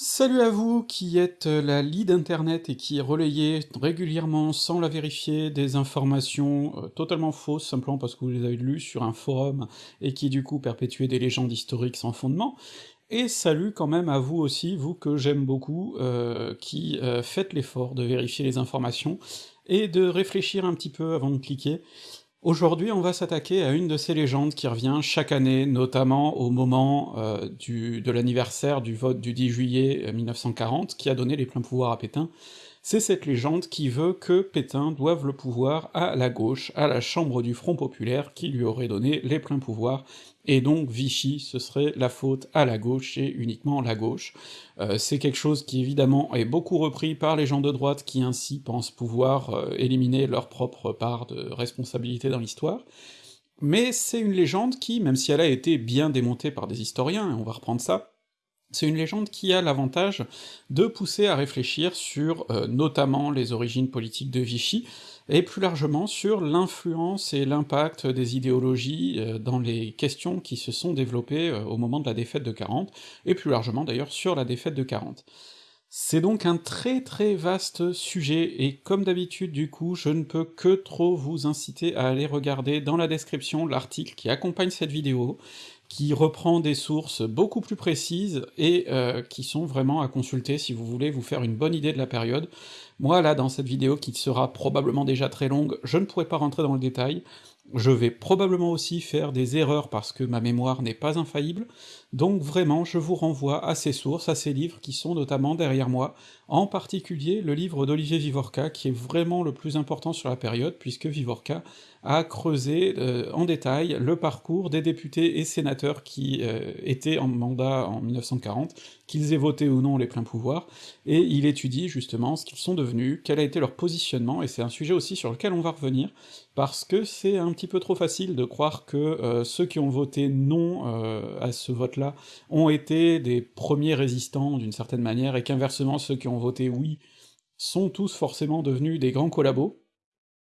Salut à vous qui êtes la lead internet et qui relayez régulièrement, sans la vérifier, des informations euh, totalement fausses, simplement parce que vous les avez lues sur un forum, et qui du coup perpétuez des légendes historiques sans fondement. Et salut quand même à vous aussi, vous que j'aime beaucoup, euh, qui euh, faites l'effort de vérifier les informations, et de réfléchir un petit peu avant de cliquer. Aujourd'hui, on va s'attaquer à une de ces légendes qui revient chaque année, notamment au moment euh, du, de l'anniversaire du vote du 10 juillet 1940, qui a donné les pleins pouvoirs à Pétain. C'est cette légende qui veut que Pétain doive le pouvoir à la gauche, à la chambre du Front Populaire, qui lui aurait donné les pleins pouvoirs, et donc Vichy, ce serait la faute à la gauche, et uniquement la gauche. Euh, c'est quelque chose qui évidemment est beaucoup repris par les gens de droite qui ainsi pensent pouvoir euh, éliminer leur propre part de responsabilité dans l'histoire, mais c'est une légende qui, même si elle a été bien démontée par des historiens, et on va reprendre ça, c'est une légende qui a l'avantage de pousser à réfléchir sur euh, notamment les origines politiques de Vichy, et plus largement sur l'influence et l'impact des idéologies euh, dans les questions qui se sont développées euh, au moment de la défaite de 40, et plus largement d'ailleurs sur la défaite de 40. C'est donc un très très vaste sujet, et comme d'habitude du coup, je ne peux que trop vous inciter à aller regarder dans la description l'article qui accompagne cette vidéo, qui reprend des sources beaucoup plus précises et euh, qui sont vraiment à consulter si vous voulez vous faire une bonne idée de la période. Moi là, dans cette vidéo qui sera probablement déjà très longue, je ne pourrai pas rentrer dans le détail, je vais probablement aussi faire des erreurs parce que ma mémoire n'est pas infaillible, donc vraiment je vous renvoie à ces sources, à ces livres qui sont notamment derrière moi, en particulier le livre d'Olivier Vivorca, qui est vraiment le plus important sur la période, puisque Vivorca a creusé euh, en détail le parcours des députés et sénateurs qui euh, étaient en mandat en 1940, qu'ils aient voté ou non les pleins pouvoirs, et il étudie justement ce qu'ils sont devenus, quel a été leur positionnement, et c'est un sujet aussi sur lequel on va revenir, parce que c'est un petit peu trop facile de croire que euh, ceux qui ont voté non à ce ont été des premiers résistants d'une certaine manière, et qu'inversement ceux qui ont voté oui sont tous forcément devenus des grands collabos,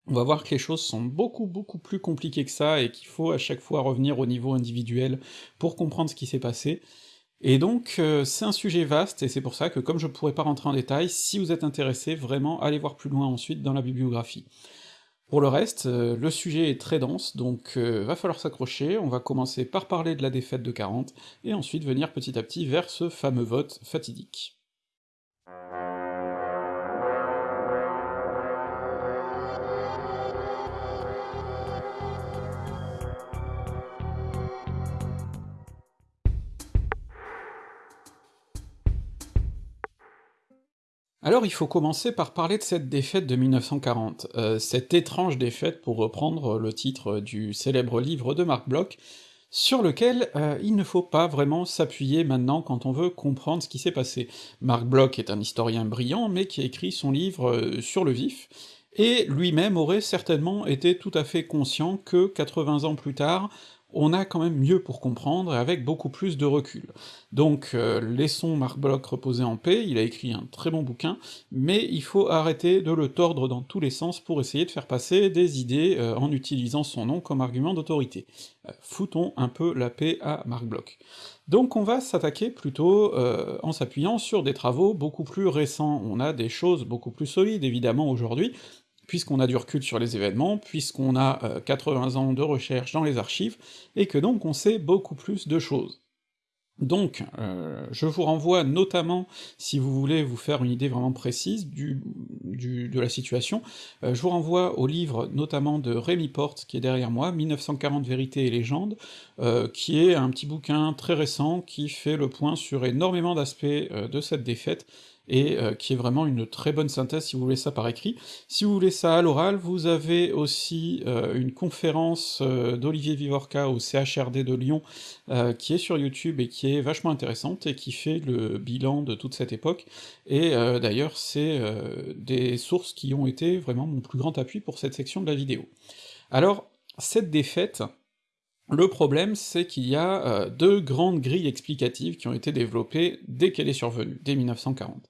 on va voir que les choses sont beaucoup beaucoup plus compliquées que ça, et qu'il faut à chaque fois revenir au niveau individuel pour comprendre ce qui s'est passé, et donc euh, c'est un sujet vaste, et c'est pour ça que comme je pourrais pas rentrer en détail, si vous êtes intéressé, vraiment allez voir plus loin ensuite dans la bibliographie. Pour le reste, euh, le sujet est très dense, donc euh, va falloir s'accrocher, on va commencer par parler de la défaite de 40, et ensuite venir petit à petit vers ce fameux vote fatidique. Alors il faut commencer par parler de cette défaite de 1940, euh, cette étrange défaite pour reprendre le titre du célèbre livre de Marc Bloch, sur lequel euh, il ne faut pas vraiment s'appuyer maintenant quand on veut comprendre ce qui s'est passé. Marc Bloch est un historien brillant, mais qui a écrit son livre euh, sur le vif, et lui-même aurait certainement été tout à fait conscient que 80 ans plus tard, on a quand même mieux pour comprendre, et avec beaucoup plus de recul. Donc euh, laissons Marc Bloch reposer en paix, il a écrit un très bon bouquin, mais il faut arrêter de le tordre dans tous les sens pour essayer de faire passer des idées euh, en utilisant son nom comme argument d'autorité. Euh, foutons un peu la paix à Marc Bloch. Donc on va s'attaquer plutôt en s'appuyant sur des travaux beaucoup plus récents, on a des choses beaucoup plus solides évidemment aujourd'hui, puisqu'on a du recul sur les événements, puisqu'on a 80 euh, ans de recherche dans les archives, et que donc on sait beaucoup plus de choses. Donc, euh, je vous renvoie notamment, si vous voulez vous faire une idée vraiment précise du, de la situation, euh, je vous renvoie au livre notamment de Rémi Porte, qui est derrière moi, 1940 Vérités et légendes, qui est un petit bouquin très récent qui fait le point sur énormément d'aspects de cette défaite, et euh, qui est vraiment une très bonne synthèse si vous voulez ça par écrit. Si vous voulez ça à l'oral, vous avez aussi euh, une conférence euh, d'Olivier Vivorca au CHRD de Lyon, qui est sur YouTube et qui est vachement intéressante, et qui fait le bilan de toute cette époque, et d'ailleurs c'est des sources qui ont été vraiment mon plus grand appui pour cette section de la vidéo. Alors, cette défaite, le problème, c'est qu'il y a euh, deux grandes grilles explicatives qui ont été développées dès qu'elle est survenue, dès 1940.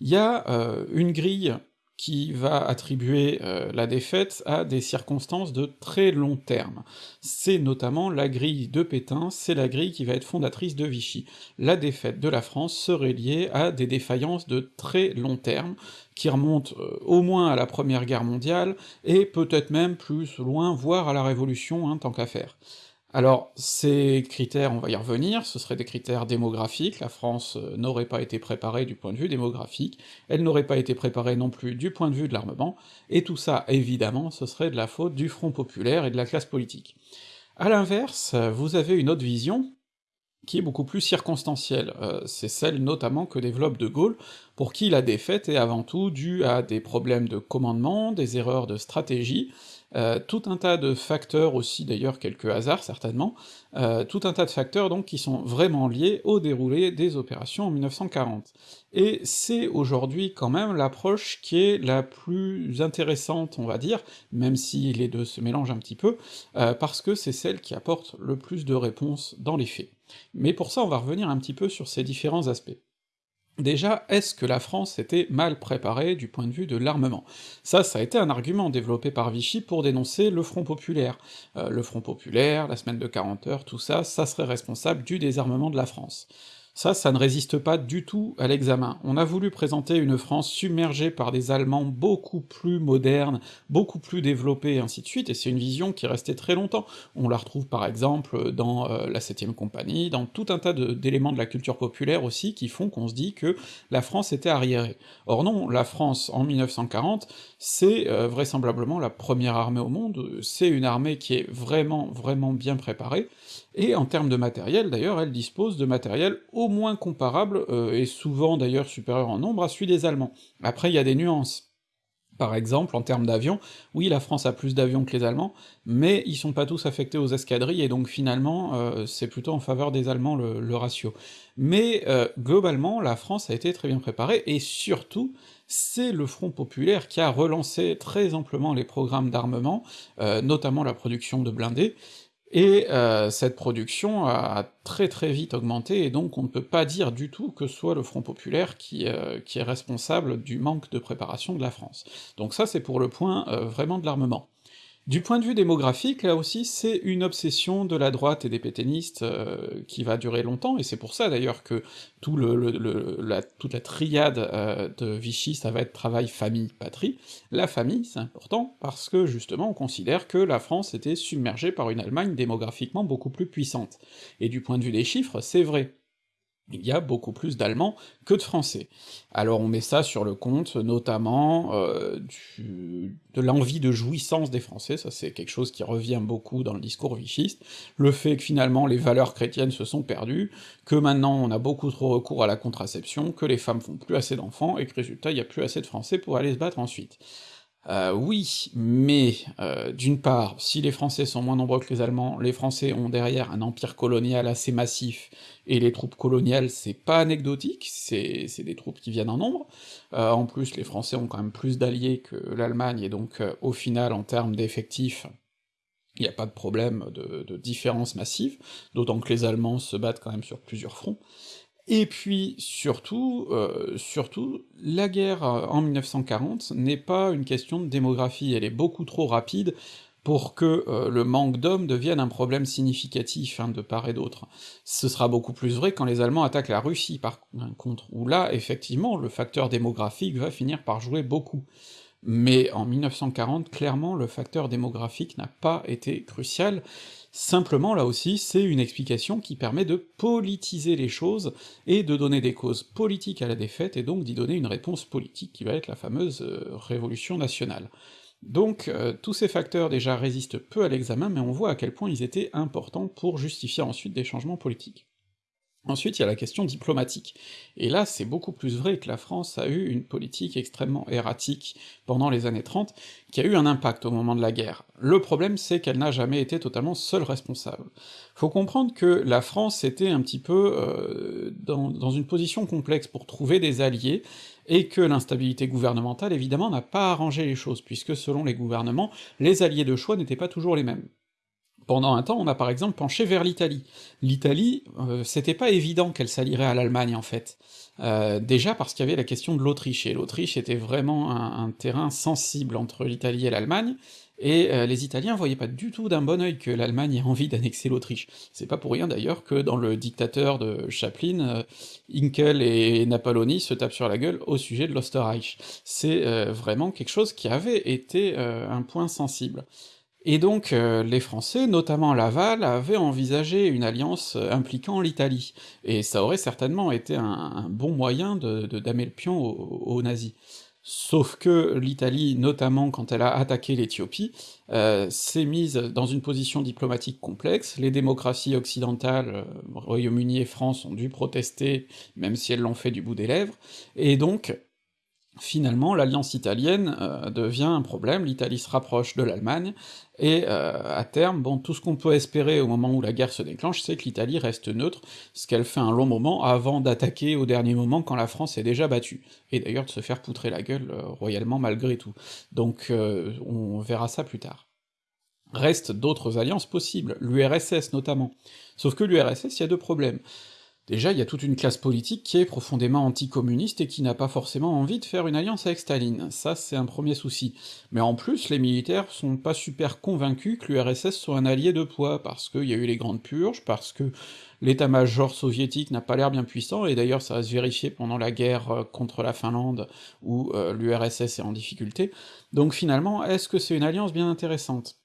Il y a euh, une grille qui va attribuer euh, la défaite à des circonstances de très long terme. C'est notamment la grille de Pétain, c'est la grille qui va être fondatrice de Vichy. La défaite de la France serait liée à des défaillances de très long terme, qui remontent euh, au moins à la Première Guerre mondiale, et peut-être même plus loin, voire à la Révolution, hein, tant qu'à faire. Alors, ces critères, on va y revenir, ce seraient des critères démographiques, la France euh, n'aurait pas été préparée du point de vue démographique, elle n'aurait pas été préparée non plus du point de vue de l'armement, et tout ça, évidemment, ce serait de la faute du Front populaire et de la classe politique. À l'inverse, vous avez une autre vision, qui est beaucoup plus circonstancielle, euh, c'est celle notamment que développe De Gaulle, pour qui la défaite est avant tout due à des problèmes de commandement, des erreurs de stratégie, euh, tout un tas de facteurs aussi, d'ailleurs quelques hasards certainement, euh, tout un tas de facteurs donc qui sont vraiment liés au déroulé des opérations en 1940. Et c'est aujourd'hui quand même l'approche qui est la plus intéressante, on va dire, même si les deux se mélangent un petit peu, euh, parce que c'est celle qui apporte le plus de réponses dans les faits. Mais pour ça on va revenir un petit peu sur ces différents aspects. Déjà, est-ce que la France était mal préparée du point de vue de l'armement? Ça, ça a été un argument développé par Vichy pour dénoncer le Front populaire. Euh, le Front populaire, la semaine de 40 heures, tout ça, ça serait responsable du désarmement de la France. Ça, ça ne résiste pas du tout à l'examen. On a voulu présenter une France submergée par des Allemands beaucoup plus modernes, beaucoup plus développés, et ainsi de suite, et c'est une vision qui restait très longtemps. On la retrouve par exemple dans euh, la 7ème compagnie, dans tout un tas d'éléments de, la culture populaire aussi, qui font qu'on se dit que la France était arriérée. Or non, la France, en 1940, c'est euh, vraisemblablement la première armée au monde, c'est une armée qui est vraiment, vraiment bien préparée, et en termes de matériel, d'ailleurs, elle dispose de matériel au moins comparable, euh, et souvent d'ailleurs supérieur en nombre, à celui des Allemands. Après, il y a des nuances. Par exemple, en termes d'avions, oui, la France a plus d'avions que les Allemands, mais ils sont pas tous affectés aux escadrilles, et donc finalement, euh, c'est plutôt en faveur des Allemands le, ratio. Mais euh, globalement, la France a été très bien préparée, et surtout, c'est le Front populaire qui a relancé très amplement les programmes d'armement, notamment la production de blindés, et euh, cette production a très très vite augmenté, et donc on ne peut pas dire du tout que soit le Front populaire qui, euh, qui est responsable du manque de préparation de la France. Donc ça c'est pour le point euh, vraiment de l'armement. Du point de vue démographique, là aussi, c'est une obsession de la droite et des pétainistes euh, qui va durer longtemps, et c'est pour ça d'ailleurs que tout le, la, toute la triade euh, de Vichy, ça va être travail, famille, patrie. La famille, c'est important, parce que justement on considère que la France était submergée par une Allemagne démographiquement beaucoup plus puissante. Et du point de vue des chiffres, c'est vrai il y a beaucoup plus d'Allemands que de Français. Alors on met ça sur le compte, notamment, euh, de l'envie de jouissance des Français, ça c'est quelque chose qui revient beaucoup dans le discours vichiste, le fait que finalement les valeurs chrétiennes se sont perdues, que maintenant on a beaucoup trop recours à la contraception, que les femmes font plus assez d'enfants, et que résultat il y a plus assez de Français pour aller se battre ensuite. Euh, oui, mais euh, d'une part, si les Français sont moins nombreux que les Allemands, les Français ont derrière un empire colonial assez massif, et les troupes coloniales c'est pas anecdotique, c'est des troupes qui viennent en nombre, euh, en plus les Français ont quand même plus d'alliés que l'Allemagne, et donc au final en termes d'effectifs, il n'y a pas de problème de, de différence massive, d'autant que les Allemands se battent quand même sur plusieurs fronts, et puis, surtout, euh, surtout, la guerre euh, en 1940 n'est pas une question de démographie, elle est beaucoup trop rapide pour que euh, le manque d'hommes devienne un problème significatif hein, de part et d'autre. Ce sera beaucoup plus vrai quand les Allemands attaquent la Russie, par contre, où là, effectivement, le facteur démographique va finir par jouer beaucoup. Mais en 1940, clairement, le facteur démographique n'a pas été crucial, Simplement, là aussi, c'est une explication qui permet de politiser les choses, et de donner des causes politiques à la défaite, et donc d'y donner une réponse politique qui va être la fameuse euh, révolution nationale. Donc euh, tous ces facteurs déjà résistent peu à l'examen, mais on voit à quel point ils étaient importants pour justifier ensuite des changements politiques. Ensuite, il y a la question diplomatique. Et là, c'est beaucoup plus vrai que la France a eu une politique extrêmement erratique pendant les années 30, qui a eu un impact au moment de la guerre. Le problème, c'est qu'elle n'a jamais été totalement seule responsable. Faut comprendre que la France était un petit peu euh, dans, dans une position complexe pour trouver des alliés, et que l'instabilité gouvernementale, évidemment, n'a pas arrangé les choses, puisque selon les gouvernements, les alliés de choix n'étaient pas toujours les mêmes. Pendant un temps, on a par exemple penché vers l'Italie. L'Italie, euh, c'était pas évident qu'elle s'allierait à l'Allemagne, en fait. Euh, déjà parce qu'il y avait la question de l'Autriche, et l'Autriche était vraiment un, terrain sensible entre l'Italie et l'Allemagne, et euh, les Italiens voyaient pas du tout d'un bon œil que l'Allemagne ait envie d'annexer l'Autriche. C'est pas pour rien d'ailleurs que dans le dictateur de Chaplin, euh, Inkel et Napoléon se tapent sur la gueule au sujet de l'Osterreich. C'est vraiment quelque chose qui avait été un point sensible. Et donc euh, les Français, notamment Laval, avaient envisagé une alliance impliquant l'Italie, et ça aurait certainement été un, bon moyen de, damer le pion aux, nazis. Sauf que l'Italie, notamment quand elle a attaqué l'Éthiopie, euh, s'est mise dans une position diplomatique complexe, les démocraties occidentales, euh, Royaume-Uni et France, ont dû protester, même si elles l'ont fait du bout des lèvres, et donc Finalement, l'alliance italienne euh, devient un problème, l'Italie se rapproche de l'Allemagne, et euh, à terme, bon, tout ce qu'on peut espérer au moment où la guerre se déclenche, c'est que l'Italie reste neutre, ce qu'elle fait un long moment avant d'attaquer au dernier moment quand la France est déjà battue, et d'ailleurs de se faire poutrer la gueule euh, royalement malgré tout. Donc on verra ça plus tard. Restent d'autres alliances possibles, l'URSS notamment. Sauf que l'URSS, il y a deux problèmes. Déjà, il y a toute une classe politique qui est profondément anticommuniste et qui n'a pas forcément envie de faire une alliance avec Staline, ça c'est un premier souci. Mais en plus, les militaires sont pas super convaincus que l'URSS soit un allié de poids, parce qu'il y a eu les grandes purges, parce que l'état-major soviétique n'a pas l'air bien puissant, et d'ailleurs ça va se vérifier pendant la guerre euh, contre la Finlande, où euh, l'URSS est en difficulté. Donc finalement, est-ce que c'est une alliance bien intéressante?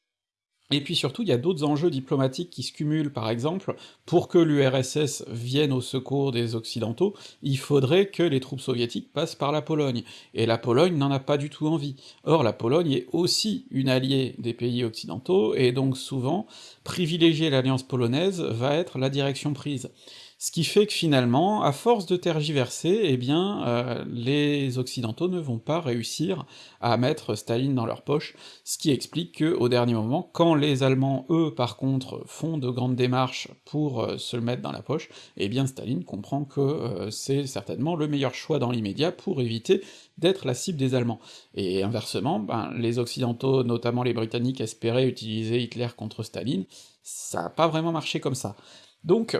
Et puis surtout, il y a d'autres enjeux diplomatiques qui se cumulent, par exemple, pour que l'URSS vienne au secours des Occidentaux, il faudrait que les troupes soviétiques passent par la Pologne, et la Pologne n'en a pas du tout envie. Or, la Pologne est aussi une alliée des pays occidentaux, et donc souvent, privilégier l'alliance polonaise va être la direction prise. Ce qui fait que finalement, à force de tergiverser, eh bien, euh, les Occidentaux ne vont pas réussir à mettre Staline dans leur poche, ce qui explique que, au dernier moment, quand les Allemands, eux, par contre, font de grandes démarches pour euh, se le mettre dans la poche, eh bien Staline comprend que euh, c'est certainement le meilleur choix dans l'immédiat pour éviter d'être la cible des Allemands. Et inversement, ben, les Occidentaux, notamment les Britanniques, espéraient utiliser Hitler contre Staline, ça a pas vraiment marché comme ça. Donc,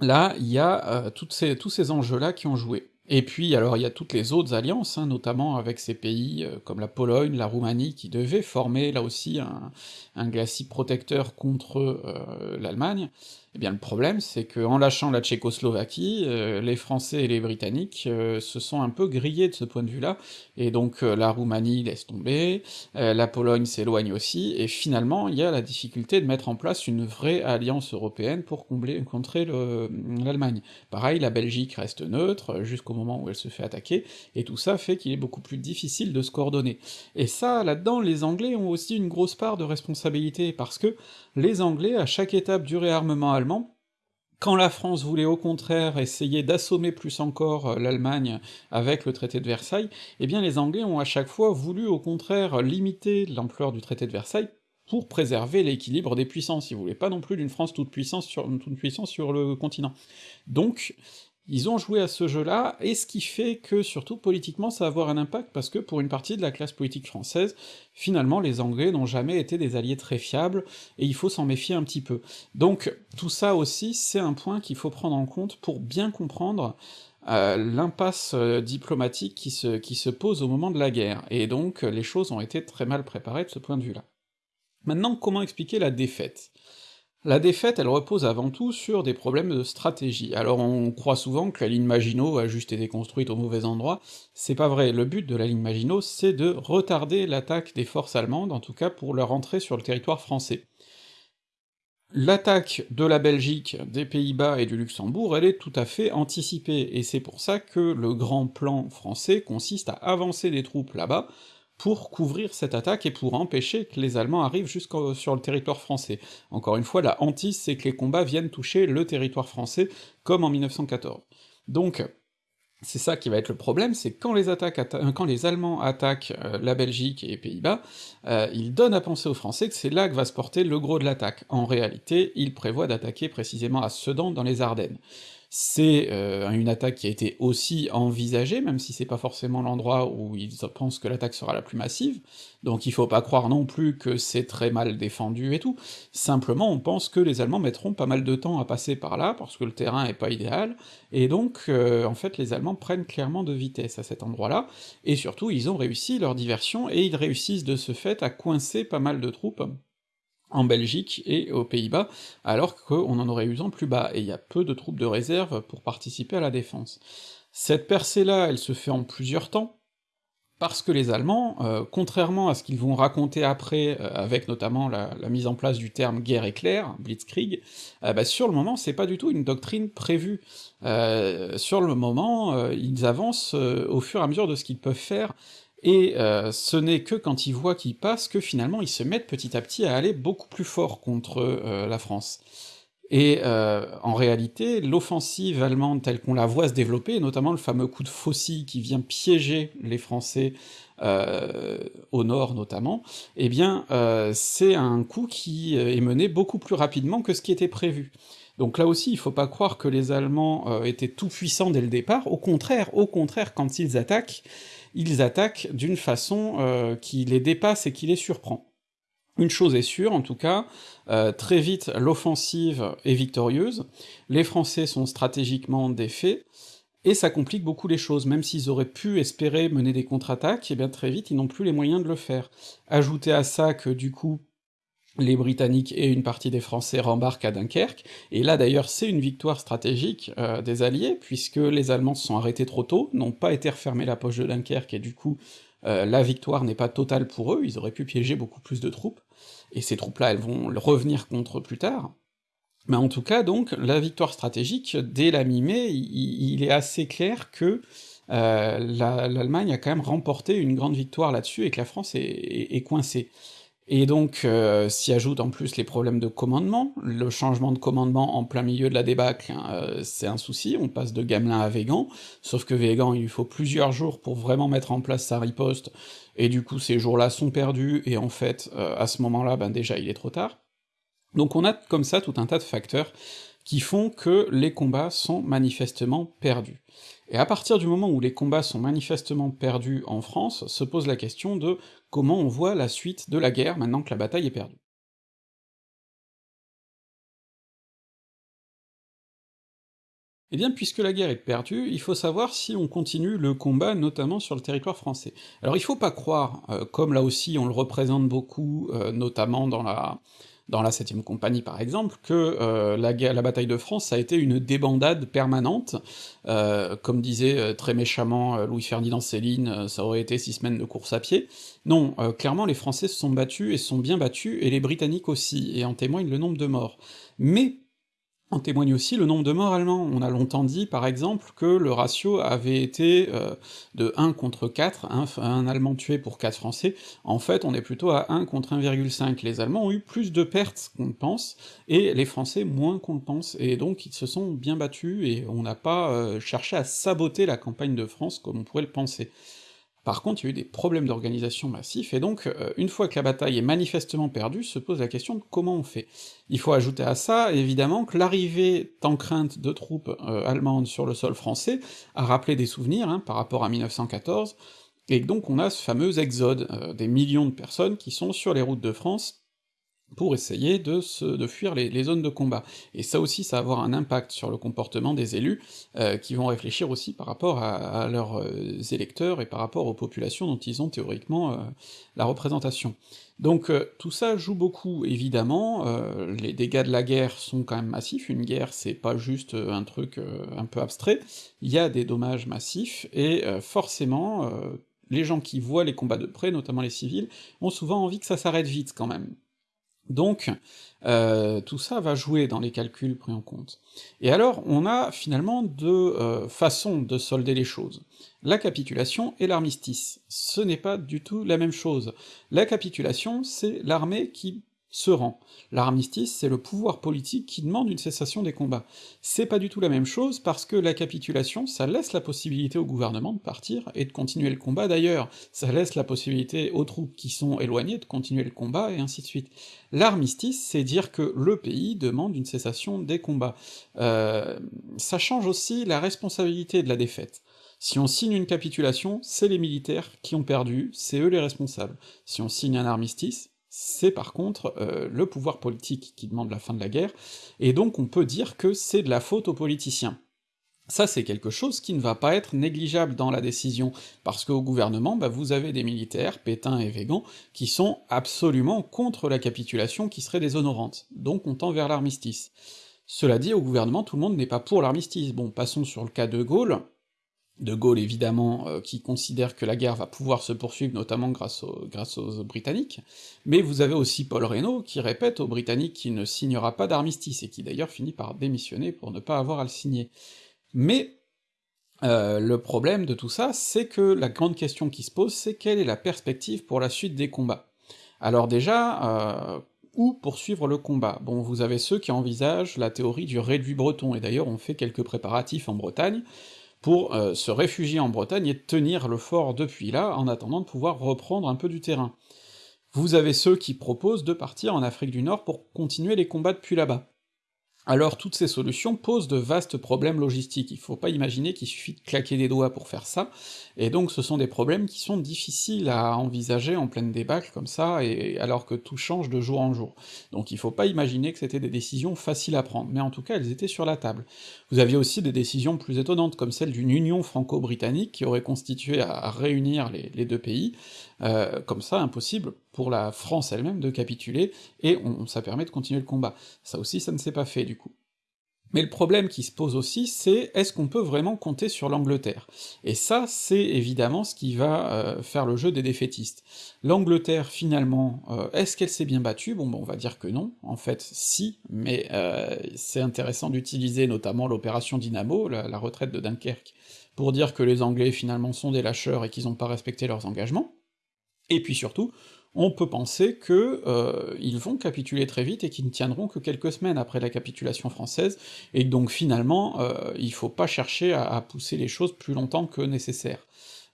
Là, il y a euh, tous ces enjeux-là qui ont joué. Et puis, alors, il y a toutes les autres alliances, hein, notamment avec ces pays euh, comme la Pologne, la Roumanie, qui devaient former, là aussi, un, un glacis protecteur contre euh, l'Allemagne. Eh bien, le problème, c'est qu'en lâchant la Tchécoslovaquie, euh, les Français et les Britanniques euh, se sont un peu grillés de ce point de vue-là, et donc euh, la Roumanie laisse tomber, la Pologne s'éloigne aussi, et finalement, il y a la difficulté de mettre en place une vraie alliance européenne pour combler, contrer l'Allemagne. Pareil, la Belgique reste neutre, jusqu'au moment où elle se fait attaquer, et tout ça fait qu'il est beaucoup plus difficile de se coordonner. Et ça, là-dedans, les Anglais ont aussi une grosse part de responsabilité, parce que les Anglais, à chaque étape du réarmement quand la France voulait au contraire essayer d'assommer plus encore euh, l'Allemagne avec le traité de Versailles, eh bien les Anglais ont à chaque fois voulu au contraire limiter l'ampleur du traité de Versailles pour préserver l'équilibre des puissances, ils voulaient pas non plus d'une France toute puissance sur, toute puissance sur le continent. Donc, ils ont joué à ce jeu-là, et ce qui fait que, surtout politiquement, ça va avoir un impact, parce que pour une partie de la classe politique française, finalement, les Anglais n'ont jamais été des alliés très fiables, et il faut s'en méfier un petit peu. Donc, tout ça aussi, c'est un point qu'il faut prendre en compte pour bien comprendre euh, l'impasse euh, diplomatique qui se, qui se pose au moment de la guerre, et donc les choses ont été très mal préparées de ce point de vue-là. Maintenant, comment expliquer la défaite? La défaite, elle repose avant tout sur des problèmes de stratégie. Alors on croit souvent que la ligne Maginot a juste été construite au mauvais endroit, c'est pas vrai, le but de la ligne Maginot, c'est de retarder l'attaque des forces allemandes, en tout cas pour leur entrée sur le territoire français. L'attaque de la Belgique, des Pays-Bas et du Luxembourg, elle est tout à fait anticipée, et c'est pour ça que le grand plan français consiste à avancer des troupes là-bas, pour couvrir cette attaque et pour empêcher que les Allemands arrivent jusqu'au sur le territoire français. Encore une fois, la hantise, c'est que les combats viennent toucher le territoire français, comme en 1914. Donc, c'est ça qui va être le problème, c'est quand les euh, quand les Allemands attaquent euh, la Belgique et les Pays-Bas, euh, ils donnent à penser aux Français que c'est là que va se porter le gros de l'attaque. En réalité, ils prévoient d'attaquer précisément à Sedan dans les Ardennes. C'est euh, une attaque qui a été aussi envisagée, même si c'est pas forcément l'endroit où ils pensent que l'attaque sera la plus massive, donc il faut pas croire non plus que c'est très mal défendu et tout, simplement on pense que les Allemands mettront pas mal de temps à passer par là, parce que le terrain est pas idéal, et donc euh, en fait les Allemands prennent clairement de vitesse à cet endroit-là, et surtout ils ont réussi leur diversion, et ils réussissent de ce fait à coincer pas mal de troupes en Belgique et aux Pays-Bas, alors qu'on en aurait eu en plus bas, et il y a peu de troupes de réserve pour participer à la défense. Cette percée-là, elle se fait en plusieurs temps, parce que les Allemands, euh, contrairement à ce qu'ils vont raconter après, euh, avec notamment la, mise en place du terme guerre éclair, blitzkrieg, euh, bah sur le moment c'est pas du tout une doctrine prévue. sur le moment, ils avancent au fur et à mesure de ce qu'ils peuvent faire, et euh, ce n'est que quand ils voient qu'ils passent que finalement ils se mettent petit à petit à aller beaucoup plus fort contre euh, la France. Et euh, en réalité, l'offensive allemande telle qu'on la voit se développer, notamment le fameux coup de faucille qui vient piéger les Français au nord notamment, eh bien c'est un coup qui est mené beaucoup plus rapidement que ce qui était prévu. Donc là aussi, il faut pas croire que les Allemands étaient tout puissants dès le départ, au contraire, au contraire, quand ils attaquent, ils attaquent d'une façon euh, qui les dépasse et qui les surprend. Une chose est sûre, en tout cas, euh, très vite l'offensive est victorieuse, les Français sont stratégiquement défaits, et ça complique beaucoup les choses, même s'ils auraient pu espérer mener des contre-attaques, et eh bien très vite ils n'ont plus les moyens de le faire. Ajoutez à ça que du coup, les Britanniques et une partie des Français rembarquent à Dunkerque, et là d'ailleurs c'est une victoire stratégique euh, des Alliés, puisque les Allemands se sont arrêtés trop tôt, n'ont pas été refermés la poche de Dunkerque, et du coup euh, la victoire n'est pas totale pour eux, ils auraient pu piéger beaucoup plus de troupes, et ces troupes-là elles vont revenir contre plus tard, mais en tout cas donc, la victoire stratégique, dès la mi-mai, il, est assez clair que euh, l'Allemagne a quand même remporté une grande victoire là-dessus, et que la France est coincée. Et donc euh, s'y ajoutent en plus les problèmes de commandement, le changement de commandement en plein milieu de la débâcle, hein, euh, c'est un souci, on passe de Gamelin à Végan, sauf que Végan il faut plusieurs jours pour vraiment mettre en place sa riposte, et du coup ces jours-là sont perdus, et en fait, euh, à ce moment-là, ben déjà il est trop tard. Donc on a comme ça tout un tas de facteurs qui font que les combats sont manifestement perdus. Et à partir du moment où les combats sont manifestement perdus en France, se pose la question de comment on voit la suite de la guerre maintenant que la bataille est perdue. Eh bien, puisque la guerre est perdue, il faut savoir si on continue le combat, notamment sur le territoire français. Alors il faut pas croire, euh, comme là aussi on le représente beaucoup, euh, notamment dans la dans la 7ème compagnie par exemple, que euh, la, bataille de France a été une débandade permanente, euh, comme disait euh, très méchamment Louis-Ferdinand Céline, ça aurait été six semaines de course à pied. Non, clairement les Français se sont battus et sont bien battus, et les Britanniques aussi, et en témoigne le nombre de morts. Mais en témoigne aussi le nombre de morts allemands. On a longtemps dit, par exemple, que le ratio avait été euh, de 1 contre 4, un, Allemand tué pour 4 Français, en fait on est plutôt à 1 contre 1,5. Les Allemands ont eu plus de pertes qu'on ne pense, et les Français moins qu'on ne pense, et donc ils se sont bien battus, et on n'a pas euh, cherché à saboter la campagne de France comme on pourrait le penser. Par contre, il y a eu des problèmes d'organisation massifs, et donc, euh, une fois que la bataille est manifestement perdue, se pose la question de comment on fait. Il faut ajouter à ça, évidemment, que l'arrivée en crainte de troupes euh, allemandes sur le sol français a rappelé des souvenirs, hein, par rapport à 1914, et donc on a ce fameux exode, euh, des millions de personnes qui sont sur les routes de France, pour essayer de, se, de fuir les, zones de combat. Et ça aussi, ça va avoir un impact sur le comportement des élus, euh, qui vont réfléchir aussi par rapport à, leurs euh, électeurs et par rapport aux populations dont ils ont théoriquement euh, la représentation. Donc tout ça joue beaucoup, évidemment, les dégâts de la guerre sont quand même massifs, une guerre c'est pas juste un truc un peu abstrait, il y a des dommages massifs, et forcément, les gens qui voient les combats de près, notamment les civils, ont souvent envie que ça s'arrête vite quand même. Donc, euh, tout ça va jouer dans les calculs pris en compte. Et alors, on a finalement deux euh, façons de solder les choses. La capitulation et l'armistice. Ce n'est pas du tout la même chose. La capitulation, c'est l'armée qui se rend. L'armistice, c'est le pouvoir politique qui demande une cessation des combats. C'est pas du tout la même chose, parce que la capitulation, ça laisse la possibilité au gouvernement de partir et de continuer le combat d'ailleurs, ça laisse la possibilité aux troupes qui sont éloignées de continuer le combat, et ainsi de suite. L'armistice, c'est dire que le pays demande une cessation des combats. Euh, ça change aussi la responsabilité de la défaite. Si on signe une capitulation, c'est les militaires qui ont perdu, c'est eux les responsables. Si on signe un armistice, c'est par contre euh, le pouvoir politique qui demande la fin de la guerre, et donc on peut dire que c'est de la faute aux politiciens. Ça, c'est quelque chose qui ne va pas être négligeable dans la décision, parce qu'au gouvernement, bah, vous avez des militaires, Pétain et Végan, qui sont absolument contre la capitulation qui serait déshonorante, donc on tend vers l'armistice. Cela dit, au gouvernement, tout le monde n'est pas pour l'armistice. Bon, passons sur le cas de Gaulle, de Gaulle évidemment, euh, qui considère que la guerre va pouvoir se poursuivre, notamment grâce, aux Britanniques, mais vous avez aussi Paul Reynaud qui répète aux Britanniques qu'il ne signera pas d'armistice, et qui d'ailleurs finit par démissionner pour ne pas avoir à le signer. Mais euh, le problème de tout ça, c'est que la grande question qui se pose, c'est quelle est la perspective pour la suite des combats. Alors déjà, euh, où poursuivre le combat? Bon, vous avez ceux qui envisagent la théorie du réduit breton, et d'ailleurs on fait quelques préparatifs en Bretagne, pour euh, se réfugier en Bretagne et tenir le fort depuis là, en attendant de pouvoir reprendre un peu du terrain. Vous avez ceux qui proposent de partir en Afrique du Nord pour continuer les combats depuis là-bas. Alors toutes ces solutions posent de vastes problèmes logistiques, il faut pas imaginer qu'il suffit de claquer des doigts pour faire ça, et donc ce sont des problèmes qui sont difficiles à envisager en pleine débâcle comme ça, et alors que tout change de jour en jour. Donc il faut pas imaginer que c'était des décisions faciles à prendre, mais en tout cas elles étaient sur la table. Vous aviez aussi des décisions plus étonnantes, comme celle d'une union franco-britannique qui aurait constitué à, réunir les, deux pays, euh, comme ça impossible pour la France elle-même de capituler, et on, ça permet de continuer le combat. Ça aussi ça ne s'est pas fait du coup. Mais le problème qui se pose aussi, c'est est-ce qu'on peut vraiment compter sur l'Angleterre? Et ça, c'est évidemment ce qui va euh, faire le jeu des défaitistes. L'Angleterre, finalement, euh, est-ce qu'elle s'est bien battue? Bon, ben, on va dire que non, en fait, si, mais c'est intéressant d'utiliser notamment l'opération Dynamo, la, la retraite de Dunkerque, pour dire que les Anglais, finalement, sont des lâcheurs et qu'ils n'ont pas respecté leurs engagements, et puis surtout, on peut penser que euh, ils vont capituler très vite et qu'ils ne tiendront que quelques semaines après la capitulation française, et donc finalement, euh, il faut pas chercher à, pousser les choses plus longtemps que nécessaire.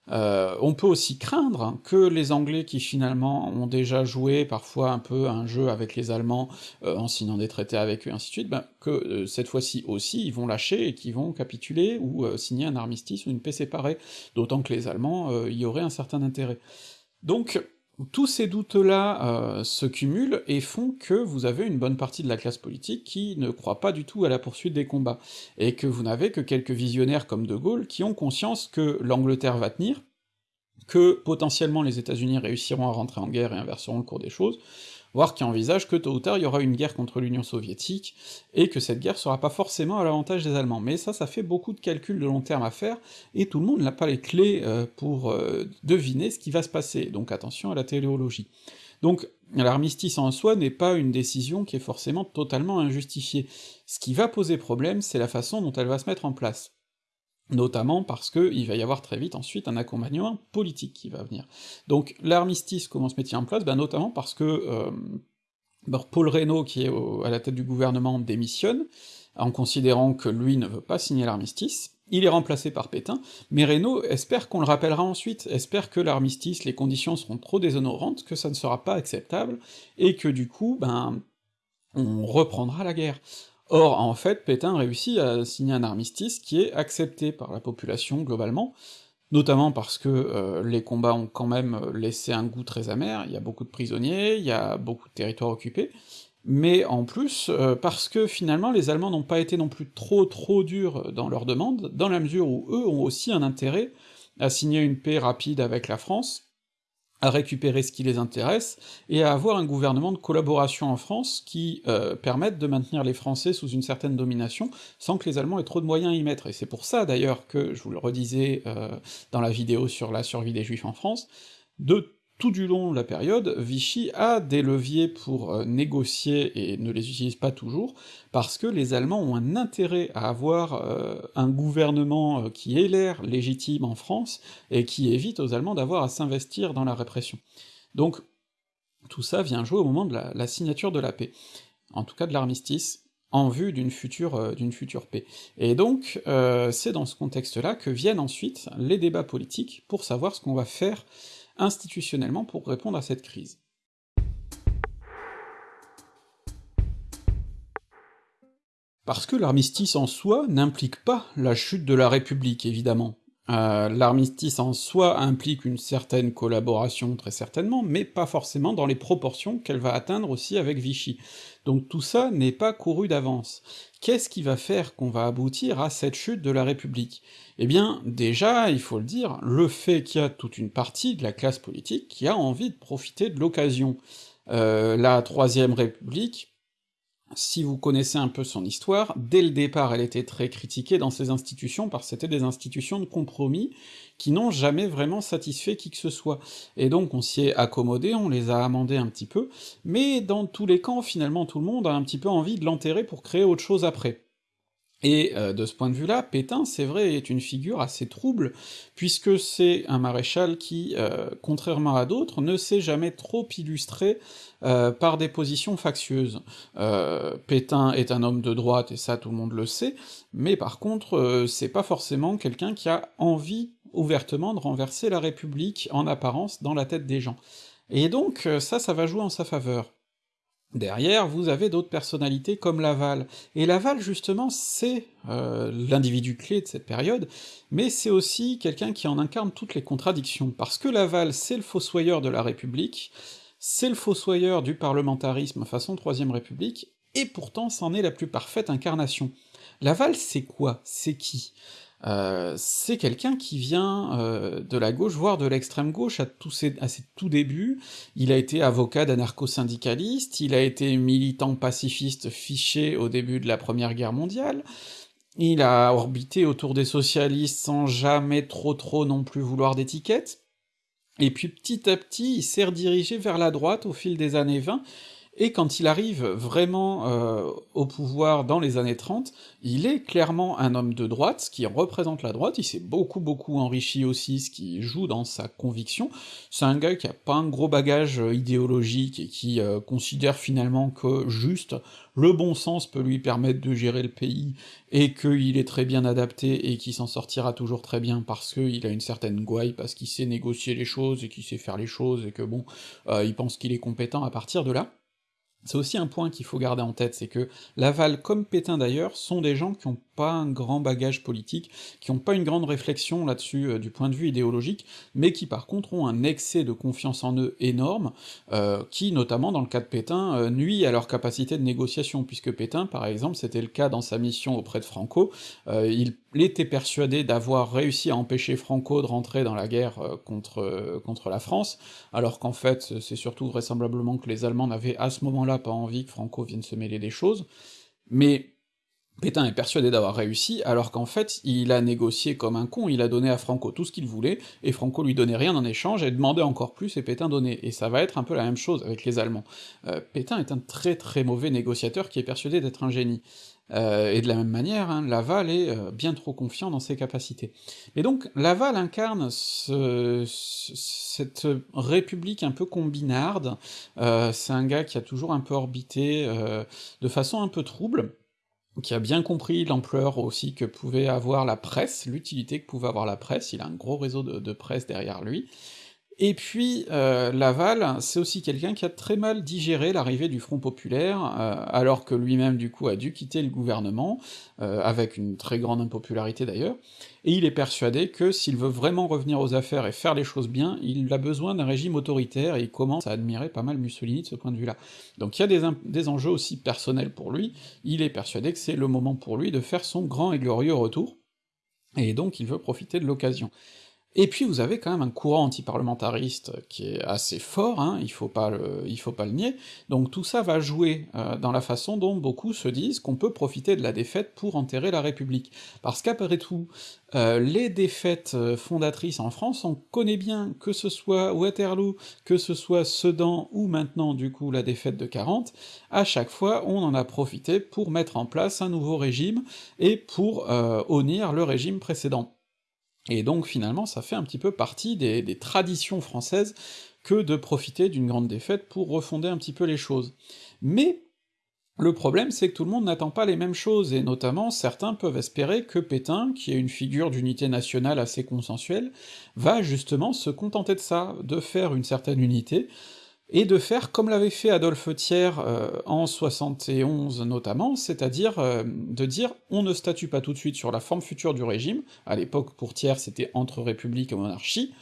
Euh, on peut aussi craindre que les Anglais qui finalement ont déjà joué parfois un peu un jeu avec les Allemands en signant des traités avec eux, et ainsi de suite, ben, que cette fois-ci aussi ils vont lâcher et qu'ils vont capituler ou signer un armistice ou une paix séparée, d'autant que les Allemands y auraient un certain intérêt. Donc tous ces doutes-là euh, se cumulent et font que vous avez une bonne partie de la classe politique qui ne croit pas du tout à la poursuite des combats, et que vous n'avez que quelques visionnaires comme De Gaulle qui ont conscience que l'Angleterre va tenir, que potentiellement les États-Unis réussiront à rentrer en guerre et inverseront le cours des choses, voire qui envisage que tôt ou tard il y aura une guerre contre l'Union soviétique, et que cette guerre sera pas forcément à l'avantage des Allemands. Mais ça, ça fait beaucoup de calculs de long terme à faire, et tout le monde n'a pas les clés euh, pour euh, deviner ce qui va se passer, donc attention à la téléologie. Donc l'armistice en soi n'est pas une décision qui est forcément totalement injustifiée. Ce qui va poser problème, c'est la façon dont elle va se mettre en place notamment parce qu'il va y avoir très vite ensuite un accompagnement politique qui va venir. Donc l'armistice, comment se met-il en place ben, Notamment parce que euh, Paul Reynaud, qui est à la tête du gouvernement, démissionne, en considérant que lui ne veut pas signer l'armistice, il est remplacé par Pétain, mais Reynaud espère qu'on le rappellera ensuite, espère que l'armistice, les conditions seront trop déshonorantes, que ça ne sera pas acceptable, et que du coup, ben, on reprendra la guerre. Or, en fait, Pétain réussit à signer un armistice qui est accepté par la population globalement, notamment parce que euh, les combats ont quand même laissé un goût très amer, il y a beaucoup de prisonniers, il y a beaucoup de territoires occupés, mais en plus, euh, parce que finalement les Allemands n'ont pas été non plus trop trop durs dans leurs demandes, dans la mesure où eux ont aussi un intérêt à signer une paix rapide avec la France, à récupérer ce qui les intéresse, et à avoir un gouvernement de collaboration en France qui euh, permette de maintenir les Français sous une certaine domination, sans que les Allemands aient trop de moyens à y mettre. Et c'est pour ça d'ailleurs que, je vous le redisais euh, dans la vidéo sur la survie des Juifs en France, de tout du long de la période, Vichy a des leviers pour euh, négocier et ne les utilise pas toujours, parce que les Allemands ont un intérêt à avoir euh, un gouvernement euh, qui ait l'air légitime en France, et qui évite aux Allemands d'avoir à s'investir dans la répression. Donc Tout ça vient jouer au moment de la, signature de la paix, en tout cas de l'armistice, en vue d'une future, paix. Et donc, c'est dans ce contexte-là que viennent ensuite les débats politiques pour savoir ce qu'on va faire institutionnellement pour répondre à cette crise. Parce que l'armistice en soi n'implique pas la chute de la République, évidemment. Euh, l'armistice en soi implique une certaine collaboration, très certainement, mais pas forcément dans les proportions qu'elle va atteindre aussi avec Vichy. Donc tout ça n'est pas couru d'avance. Qu'est-ce qui va faire qu'on va aboutir à cette chute de la République? Eh bien, déjà, il faut le dire, le fait qu'il y a toute une partie de la classe politique qui a envie de profiter de l'occasion. Euh, la Troisième République, si vous connaissez un peu son histoire, dès le départ elle était très critiquée dans ses institutions, parce que c'était des institutions de compromis, qui n'ont jamais vraiment satisfait qui que ce soit. Et donc on s'y est accommodé, on les a amendés un petit peu, mais dans tous les camps, finalement tout le monde a un petit peu envie de l'enterrer pour créer autre chose après. Et euh, de ce point de vue-là, Pétain, c'est vrai, est une figure assez trouble, puisque c'est un maréchal qui, euh, contrairement à d'autres, ne s'est jamais trop illustré euh, par des positions factieuses. Pétain est un homme de droite, et ça tout le monde le sait, mais par contre, c'est pas forcément quelqu'un qui a envie ouvertement de renverser la République en apparence dans la tête des gens. Et donc ça, ça va jouer en sa faveur. Derrière, vous avez d'autres personnalités comme Laval, et Laval, justement, c'est euh, l'individu clé de cette période, mais c'est aussi quelqu'un qui en incarne toutes les contradictions, parce que Laval, c'est le fossoyeur de la République, c'est le fossoyeur du parlementarisme façon Troisième République, et pourtant c'en est la plus parfaite incarnation. Laval, c'est quoi? C'est qui? Euh, c'est quelqu'un qui vient euh, de la gauche, voire de l'extrême gauche à, tous ses, à ses tout débuts. Il a été avocat d'anarcho-syndicaliste, il a été militant pacifiste fiché au début de la Première Guerre mondiale, il a orbité autour des socialistes sans jamais trop trop non plus vouloir d'étiquette, et puis petit à petit il s'est redirigé vers la droite au fil des années 20, et quand il arrive vraiment euh, au pouvoir dans les années 30, il est clairement un homme de droite, ce qui représente la droite, il s'est beaucoup beaucoup enrichi aussi, ce qui joue dans sa conviction, c'est un gars qui a pas un gros bagage euh, idéologique et qui euh, considère finalement que juste le bon sens peut lui permettre de gérer le pays, et qu'il est très bien adapté et qu'il s'en sortira toujours très bien parce qu'il a une certaine gouaille, parce qu'il sait négocier les choses et qu'il sait faire les choses, et que bon, il pense qu'il est compétent à partir de là, c'est aussi un point qu'il faut garder en tête, c'est que Laval, comme Pétain d'ailleurs, sont des gens qui ont pas un grand bagage politique, qui ont pas une grande réflexion là-dessus euh, du point de vue idéologique, mais qui par contre ont un excès de confiance en eux énorme, euh, qui, notamment dans le cas de Pétain, euh, nuit à leur capacité de négociation, puisque Pétain, par exemple, c'était le cas dans sa mission auprès de Franco, il était persuadé d'avoir réussi à empêcher Franco de rentrer dans la guerre contre, contre la France, alors qu'en fait, c'est surtout vraisemblablement que les Allemands n'avaient à ce moment-là pas envie que Franco vienne se mêler des choses, mais Pétain est persuadé d'avoir réussi, alors qu'en fait, il a négocié comme un con, il a donné à Franco tout ce qu'il voulait, et Franco lui donnait rien en échange, et demandait encore plus, et Pétain donnait, et ça va être un peu la même chose avec les Allemands. Euh, Pétain est un très très mauvais négociateur qui est persuadé d'être un génie. Euh, et de la même manière, hein, Laval est euh, bien trop confiant dans ses capacités. Et donc, Laval incarne ce, cette république un peu combinarde, c'est un gars qui a toujours un peu orbité de façon un peu trouble, qui a bien compris l'ampleur aussi que pouvait avoir la presse, l'utilité que pouvait avoir la presse, il a un gros réseau de, presse derrière lui, et puis euh, Laval, c'est aussi quelqu'un qui a très mal digéré l'arrivée du Front Populaire, euh, alors que lui-même du coup a dû quitter le gouvernement, euh, avec une très grande impopularité d'ailleurs, et il est persuadé que s'il veut vraiment revenir aux affaires et faire les choses bien, il a besoin d'un régime autoritaire, et il commence à admirer pas mal Mussolini de ce point de vue-là. Donc il y a des, des enjeux aussi personnels pour lui, il est persuadé que c'est le moment pour lui de faire son grand et glorieux retour, et donc il veut profiter de l'occasion. Et puis vous avez quand même un courant antiparlementariste qui est assez fort, hein, il faut pas le, faut pas le nier, donc tout ça va jouer euh, dans la façon dont beaucoup se disent qu'on peut profiter de la défaite pour enterrer la République. Parce qu'après tout, euh, les défaites euh, fondatrices en France, on connaît bien, que ce soit Waterloo, que ce soit Sedan, ou maintenant du coup la défaite de 40, à chaque fois on en a profité pour mettre en place un nouveau régime, et pour euh, le régime précédent. Et donc finalement ça fait un petit peu partie des, traditions françaises que de profiter d'une grande défaite pour refonder un petit peu les choses. Mais le problème, c'est que tout le monde n'attend pas les mêmes choses, et notamment certains peuvent espérer que Pétain, qui est une figure d'unité nationale assez consensuelle, va justement se contenter de ça, de faire une certaine unité, et de faire comme l'avait fait Adolphe Thiers euh, en 71 notamment, c'est-à-dire euh, de dire on ne statue pas tout de suite sur la forme future du régime, à l'époque pour Thiers c'était entre république et monarchie,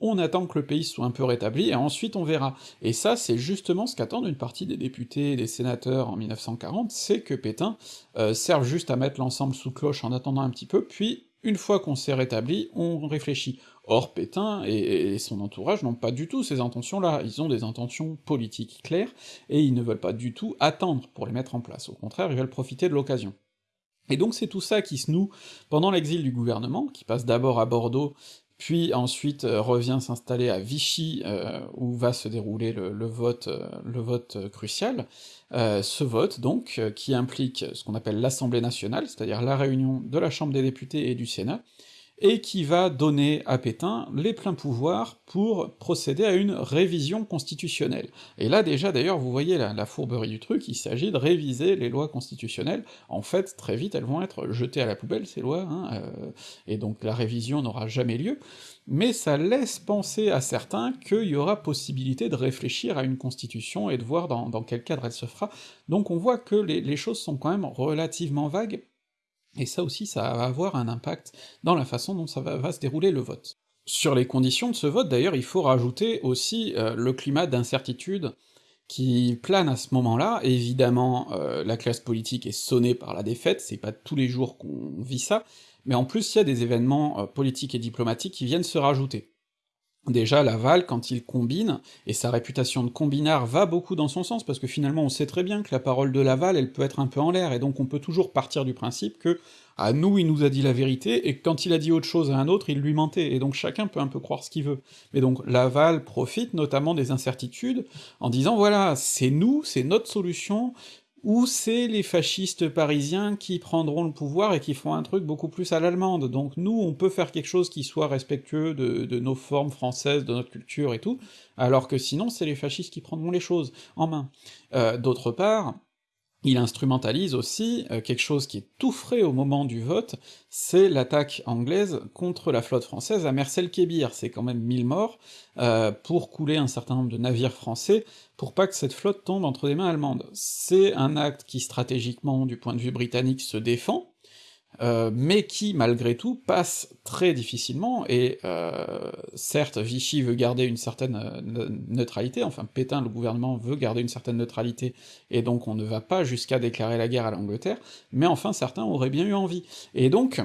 on attend que le pays soit un peu rétabli, et ensuite on verra. Et ça, c'est justement ce qu'attendent une partie des députés et des sénateurs en 1940, c'est que Pétain euh, serve juste à mettre l'ensemble sous cloche en attendant un petit peu, puis une fois qu'on s'est rétabli, on réfléchit. Or, Pétain et, son entourage n'ont pas du tout ces intentions-là, ils ont des intentions politiques claires, et ils ne veulent pas du tout attendre pour les mettre en place, au contraire, ils veulent profiter de l'occasion. Et donc c'est tout ça qui se noue pendant l'exil du gouvernement, qui passe d'abord à Bordeaux, puis ensuite euh, revient s'installer à Vichy, euh, où va se dérouler le, euh, le vote crucial, ce vote donc, qui implique ce qu'on appelle l'Assemblée nationale, c'est-à-dire la réunion de la Chambre des députés et du Sénat, et qui va donner à Pétain les pleins pouvoirs pour procéder à une révision constitutionnelle. Et là déjà d'ailleurs vous voyez la, fourberie du truc, il s'agit de réviser les lois constitutionnelles, en fait très vite elles vont être jetées à la poubelle ces lois, hein, euh, et donc la révision n'aura jamais lieu, mais ça laisse penser à certains qu'il y aura possibilité de réfléchir à une constitution et de voir dans, quel cadre elle se fera, donc on voit que les, les choses sont quand même relativement vagues, et ça aussi, ça va avoir un impact dans la façon dont ça va, se dérouler le vote. Sur les conditions de ce vote, d'ailleurs, il faut rajouter aussi euh, le climat d'incertitude qui plane à ce moment-là. Évidemment, euh, la classe politique est sonnée par la défaite, c'est pas tous les jours qu'on vit ça, mais en plus il y a des événements euh, politiques et diplomatiques qui viennent se rajouter. Déjà, Laval, quand il combine, et sa réputation de combinard va beaucoup dans son sens, parce que finalement on sait très bien que la parole de Laval, elle peut être un peu en l'air, et donc on peut toujours partir du principe que, à nous, il nous a dit la vérité, et quand il a dit autre chose à un autre, il lui mentait, et donc chacun peut un peu croire ce qu'il veut. Mais donc Laval profite notamment des incertitudes, en disant voilà, c'est nous, c'est notre solution, ou c'est les fascistes parisiens qui prendront le pouvoir et qui font un truc beaucoup plus à l'allemande. Donc nous, on peut faire quelque chose qui soit respectueux de, nos formes françaises, de notre culture et tout, alors que sinon c'est les fascistes qui prendront les choses en main. Euh, d'autre part, il instrumentalise aussi euh, quelque chose qui est tout frais au moment du vote, c'est l'attaque anglaise contre la flotte française à Mersel-Kébir, c'est quand même mille morts, euh, pour couler un certain nombre de navires français, pour pas que cette flotte tombe entre des mains allemandes. C'est un acte qui stratégiquement, du point de vue britannique, se défend, euh, mais qui, malgré tout, passe très difficilement, et euh, certes, Vichy veut garder une certaine euh, neutralité, enfin Pétain, le gouvernement, veut garder une certaine neutralité, et donc on ne va pas jusqu'à déclarer la guerre à l'Angleterre, mais enfin certains auraient bien eu envie. Et donc,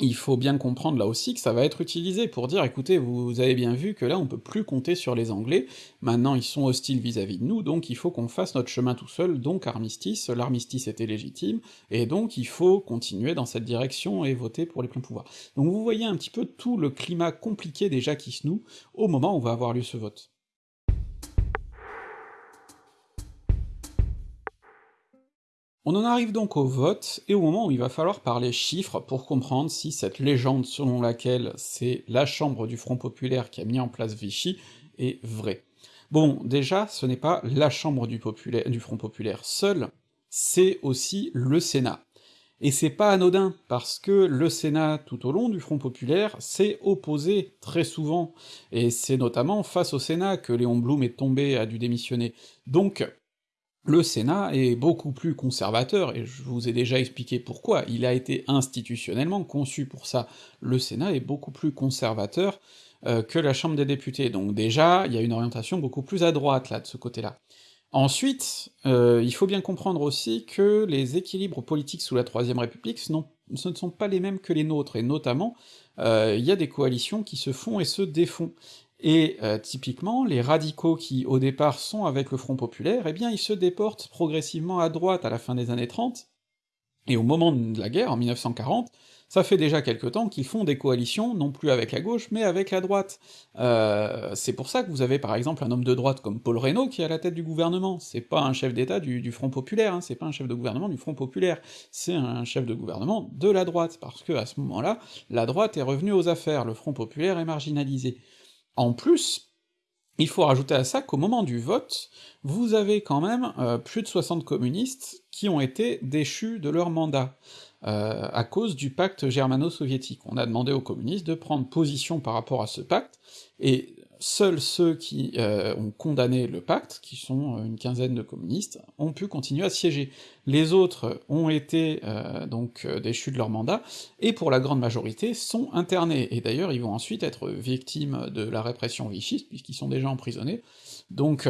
il faut bien comprendre là aussi que ça va être utilisé pour dire écoutez, vous avez bien vu que là on peut plus compter sur les Anglais, maintenant ils sont hostiles vis-à-vis de nous, donc il faut qu'on fasse notre chemin tout seul, donc armistice, l'armistice était légitime, et donc il faut continuer dans cette direction et voter pour les pleins pouvoirs. Donc vous voyez un petit peu tout le climat compliqué déjà qui se noue au moment où va avoir lieu ce vote. On en arrive donc au vote, et au moment où il va falloir parler chiffres pour comprendre si cette légende selon laquelle c'est la chambre du Front Populaire qui a mis en place Vichy est vraie. Bon, déjà, ce n'est pas la chambre du, Front Populaire seul, c'est aussi le Sénat. Et c'est pas anodin, parce que le Sénat, tout au long du Front Populaire, s'est opposé très souvent, et c'est notamment face au Sénat que Léon Blum est tombé, a dû démissionner. Donc, le Sénat est beaucoup plus conservateur, et je vous ai déjà expliqué pourquoi, il a été institutionnellement conçu pour ça. Le Sénat est beaucoup plus conservateur euh, que la Chambre des députés, donc déjà, il y a une orientation beaucoup plus à droite, là, de ce côté-là. Ensuite, euh, il faut bien comprendre aussi que les équilibres politiques sous la Troisième République, ce, ne sont pas les mêmes que les nôtres, et notamment, euh, il y a des coalitions qui se font et se défont. Et euh, typiquement, les radicaux qui, au départ, sont avec le Front Populaire, eh bien ils se déportent progressivement à droite à la fin des années 30, et au moment de la guerre, en 1940, Ça fait déjà quelque temps qu'ils font des coalitions, non plus avec la gauche, mais avec la droite. Euh, c'est pour ça que vous avez par exemple un homme de droite comme Paul Reynaud qui est à la tête du gouvernement, c'est pas un chef d'État du, Front Populaire, hein, c'est pas un chef de gouvernement du Front Populaire, c'est un chef de gouvernement de la droite, parce que à ce moment-là, la droite est revenue aux affaires, le Front Populaire est marginalisé. En plus, il faut rajouter à ça qu'au moment du vote, vous avez quand même euh, plus de 60 communistes qui ont été déchus de leur mandat, euh, à cause du pacte germano-soviétique. On a demandé aux communistes de prendre position par rapport à ce pacte, et seuls ceux qui euh, ont condamné le pacte, qui sont euh, une quinzaine de communistes, ont pu continuer à siéger. Les autres ont été euh, donc déchus de leur mandat, et pour la grande majorité sont internés, et d'ailleurs ils vont ensuite être victimes de la répression vichiste, puisqu'ils sont déjà emprisonnés, donc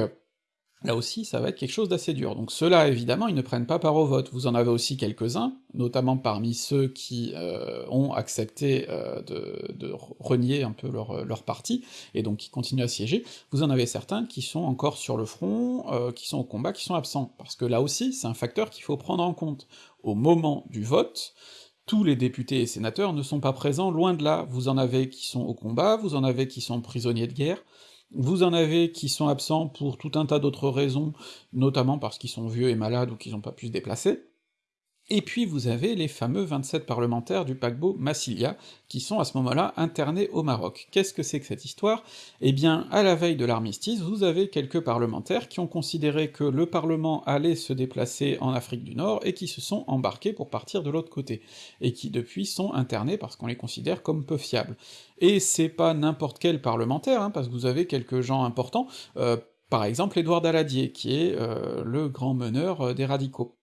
Là aussi, ça va être quelque chose d'assez dur. Donc ceux-là, évidemment, ils ne prennent pas part au vote. Vous en avez aussi quelques-uns, notamment parmi ceux qui euh, ont accepté euh, de, renier un peu leur, parti, et donc qui continuent à siéger. Vous en avez certains qui sont encore sur le front, euh, qui sont au combat, qui sont absents. Parce que là aussi, c'est un facteur qu'il faut prendre en compte. Au moment du vote, tous les députés et sénateurs ne sont pas présents, loin de là. Vous en avez qui sont au combat, vous en avez qui sont prisonniers de guerre, vous en avez qui sont absents pour tout un tas d'autres raisons, notamment parce qu'ils sont vieux et malades ou qu'ils n'ont pas pu se déplacer, et puis vous avez les fameux 27 parlementaires du paquebot Massilia, qui sont à ce moment-là internés au Maroc. Qu'est-ce que c'est que cette histoire? Eh bien, à la veille de l'armistice, vous avez quelques parlementaires qui ont considéré que le Parlement allait se déplacer en Afrique du Nord, et qui se sont embarqués pour partir de l'autre côté, et qui depuis sont internés parce qu'on les considère comme peu fiables. Et c'est pas n'importe quel parlementaire, hein, parce que vous avez quelques gens importants, euh, par exemple Édouard Daladier, qui est euh, le grand meneur euh, des radicaux.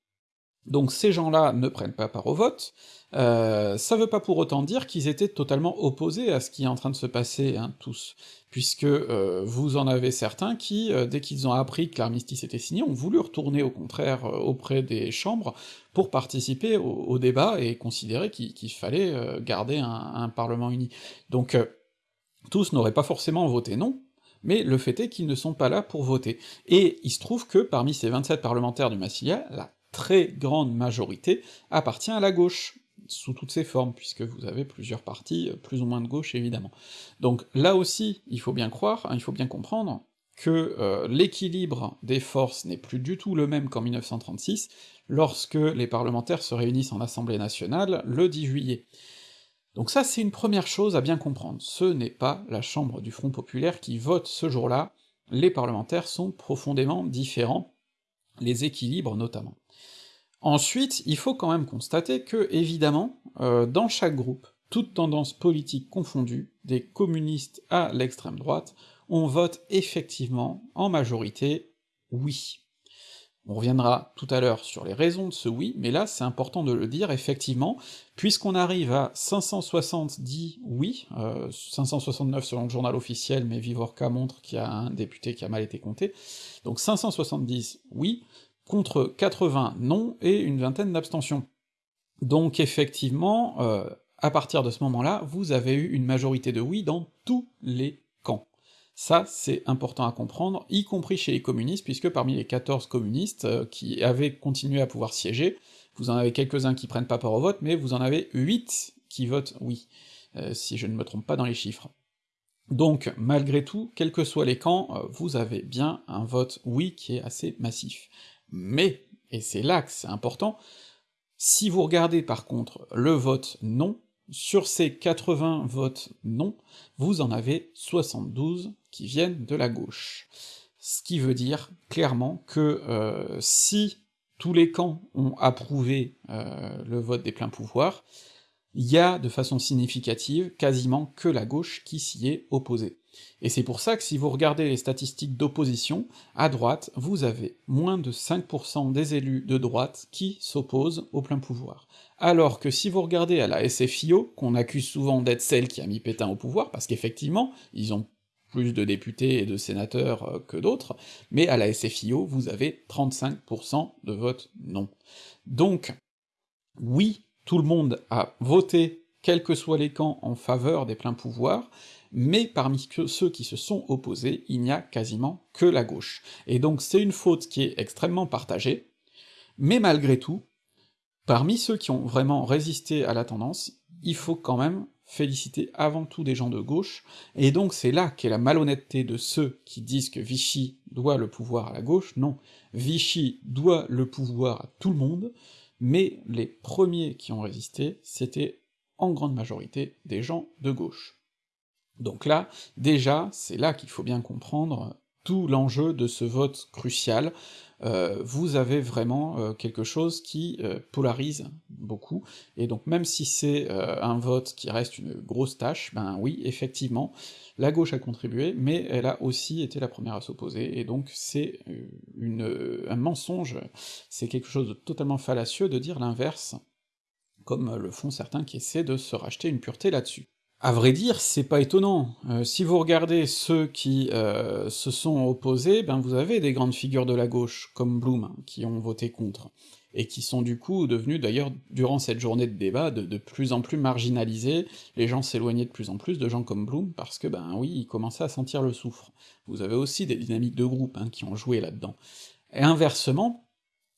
Donc ces gens-là ne prennent pas part au vote, euh, ça veut pas pour autant dire qu'ils étaient totalement opposés à ce qui est en train de se passer, hein, tous, puisque euh, vous en avez certains qui, euh, dès qu'ils ont appris que l'armistice était signé, ont voulu retourner au contraire auprès des chambres pour participer au, débat et considérer qu'il fallait garder un, un, Parlement uni. Donc tous n'auraient pas forcément voté non, mais le fait est qu'ils ne sont pas là pour voter. Et il se trouve que parmi ces 27 parlementaires du Massilia, la très grande majorité appartient à la gauche, sous toutes ses formes, puisque vous avez plusieurs partis, euh, plus ou moins de gauche évidemment. Donc là aussi, il faut bien croire, hein, il faut bien comprendre que euh, l'équilibre des forces n'est plus du tout le même qu'en 1936, lorsque les parlementaires se réunissent en Assemblée nationale le 10 juillet. Donc ça, c'est une première chose à bien comprendre, ce n'est pas la Chambre du Front Populaire qui vote ce jour-là, les parlementaires sont profondément différents, les équilibres notamment. Ensuite, il faut quand même constater que, évidemment, euh, dans chaque groupe, toute tendance politique confondue, des communistes à l'extrême droite, on vote effectivement, en majorité, oui. On reviendra tout à l'heure sur les raisons de ce oui, mais là c'est important de le dire, effectivement, puisqu'on arrive à 570 oui, 569 euh, selon le journal officiel, mais Vivorca montre qu'il y a un député qui a mal été compté, donc 570 oui, contre 80 non et une vingtaine d'abstentions. Donc effectivement, euh, à partir de ce moment-là, vous avez eu une majorité de oui dans tous les camps. Ça, c'est important à comprendre, y compris chez les communistes, puisque parmi les 14 communistes euh, qui avaient continué à pouvoir siéger, vous en avez quelques-uns qui prennent pas part au vote, mais vous en avez 8 qui votent oui, euh, si je ne me trompe pas dans les chiffres. Donc, malgré tout, quels que soient les camps, vous avez bien un vote oui qui est assez massif. Mais, et c'est là que c'est important, si vous regardez par contre le vote non, sur ces 80 votes non, vous en avez 72 qui viennent de la gauche. Ce qui veut dire clairement que euh, si tous les camps ont approuvé euh, le vote des pleins pouvoirs, il y a de façon significative quasiment que la gauche qui s'y est opposée. Et c'est pour ça que si vous regardez les statistiques d'opposition, à droite, vous avez moins de 5% des élus de droite qui s'opposent au plein pouvoir. Alors que si vous regardez à la SFIO, qu'on accuse souvent d'être celle qui a mis Pétain au pouvoir, parce qu'effectivement, ils ont plus de députés et de sénateurs euh, que d'autres, mais à la SFIO, vous avez 35% de vote non. Donc, oui, tout le monde a voté, quels que soient les camps, en faveur des pleins pouvoirs, mais parmi ceux qui se sont opposés, il n'y a quasiment que la gauche. Et donc c'est une faute qui est extrêmement partagée, mais malgré tout, parmi ceux qui ont vraiment résisté à la tendance, il faut quand même féliciter avant tout des gens de gauche, et donc c'est là qu'est la malhonnêteté de ceux qui disent que Vichy doit le pouvoir à la gauche, non, Vichy doit le pouvoir à tout le monde, mais les premiers qui ont résisté, c'était en grande majorité des gens de gauche. Donc là, déjà, c'est là qu'il faut bien comprendre tout l'enjeu de ce vote crucial, euh, vous avez vraiment euh, quelque chose qui euh, polarise beaucoup, et donc même si c'est un vote qui reste une grosse tâche, ben oui, effectivement, la gauche a contribué, mais elle a aussi été la première à s'opposer, et donc c'est un mensonge, c'est quelque chose de totalement fallacieux de dire l'inverse, comme le font certains qui essaient de se racheter une pureté là-dessus. À vrai dire, c'est pas étonnant. Euh, si vous regardez ceux qui euh, se sont opposés, ben vous avez des grandes figures de la gauche, comme Blum, qui ont voté contre, et qui sont du coup devenus d'ailleurs, durant cette journée de débat, de, plus en plus marginalisés, les gens s'éloignaient de plus en plus de gens comme Blum, parce que ben oui, ils commençaient à sentir le soufre. Vous avez aussi des dynamiques de groupe hein, qui ont joué là-dedans. Et inversement,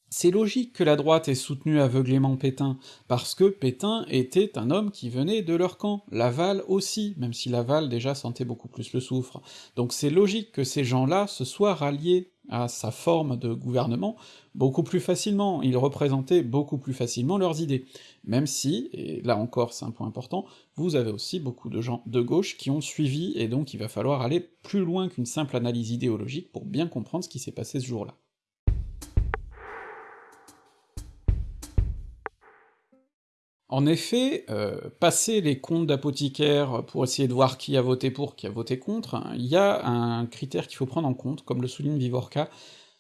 c'est logique que la droite ait soutenu aveuglément Pétain, parce que Pétain était un homme qui venait de leur camp, Laval aussi, même si Laval déjà sentait beaucoup plus le soufre. Donc c'est logique que ces gens-là se soient ralliés à sa forme de gouvernement beaucoup plus facilement, ils représentaient beaucoup plus facilement leurs idées. Même si, et là encore c'est un point important, vous avez aussi beaucoup de gens de gauche qui ont suivi, et donc il va falloir aller plus loin qu'une simple analyse idéologique pour bien comprendre ce qui s'est passé ce jour-là. En effet, euh, passer les comptes d'apothicaires pour essayer de voir qui a voté pour, qui a voté contre, hein, il y a un critère qu'il faut prendre en compte, comme le souligne Vivorca,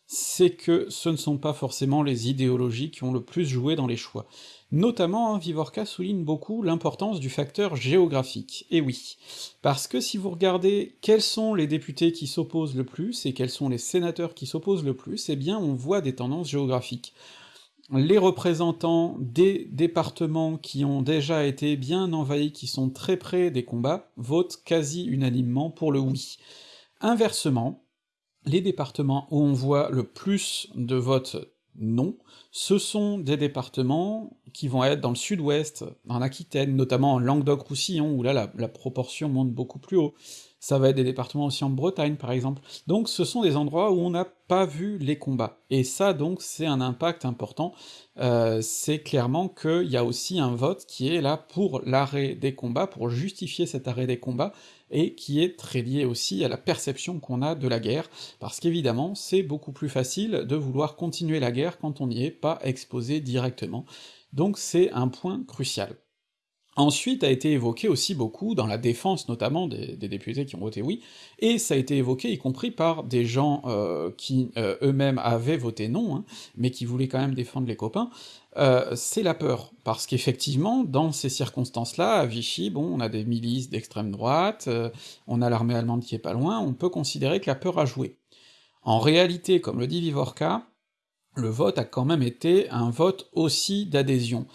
c'est que ce ne sont pas forcément les idéologies qui ont le plus joué dans les choix. Notamment, hein, Vivorca souligne beaucoup l'importance du facteur géographique, et oui, parce que si vous regardez quels sont les députés qui s'opposent le plus, et quels sont les sénateurs qui s'opposent le plus, eh bien on voit des tendances géographiques les représentants des départements qui ont déjà été bien envahis, qui sont très près des combats, votent quasi unanimement pour le oui. Inversement, les départements où on voit le plus de votes non, ce sont des départements qui vont être dans le sud-ouest, en Aquitaine, notamment en Languedoc-Roussillon, où là la, la, proportion monte beaucoup plus haut ça va être des départements aussi en Bretagne par exemple, donc ce sont des endroits où on n'a pas vu les combats, et ça donc c'est un impact important, euh, c'est clairement qu'il y a aussi un vote qui est là pour l'arrêt des combats, pour justifier cet arrêt des combats, et qui est très lié aussi à la perception qu'on a de la guerre, parce qu'évidemment c'est beaucoup plus facile de vouloir continuer la guerre quand on n'y est pas exposé directement, donc c'est un point crucial. Ensuite a été évoqué aussi beaucoup, dans la défense notamment des, députés qui ont voté oui, et ça a été évoqué y compris par des gens euh, qui euh, eux-mêmes avaient voté non, hein, mais qui voulaient quand même défendre les copains, euh, c'est la peur, parce qu'effectivement, dans ces circonstances-là, à Vichy, bon, on a des milices d'extrême droite, on a l'armée allemande qui est pas loin, on peut considérer que la peur a joué. En réalité, comme le dit Vivorca, le vote a quand même été un vote aussi d'adhésion.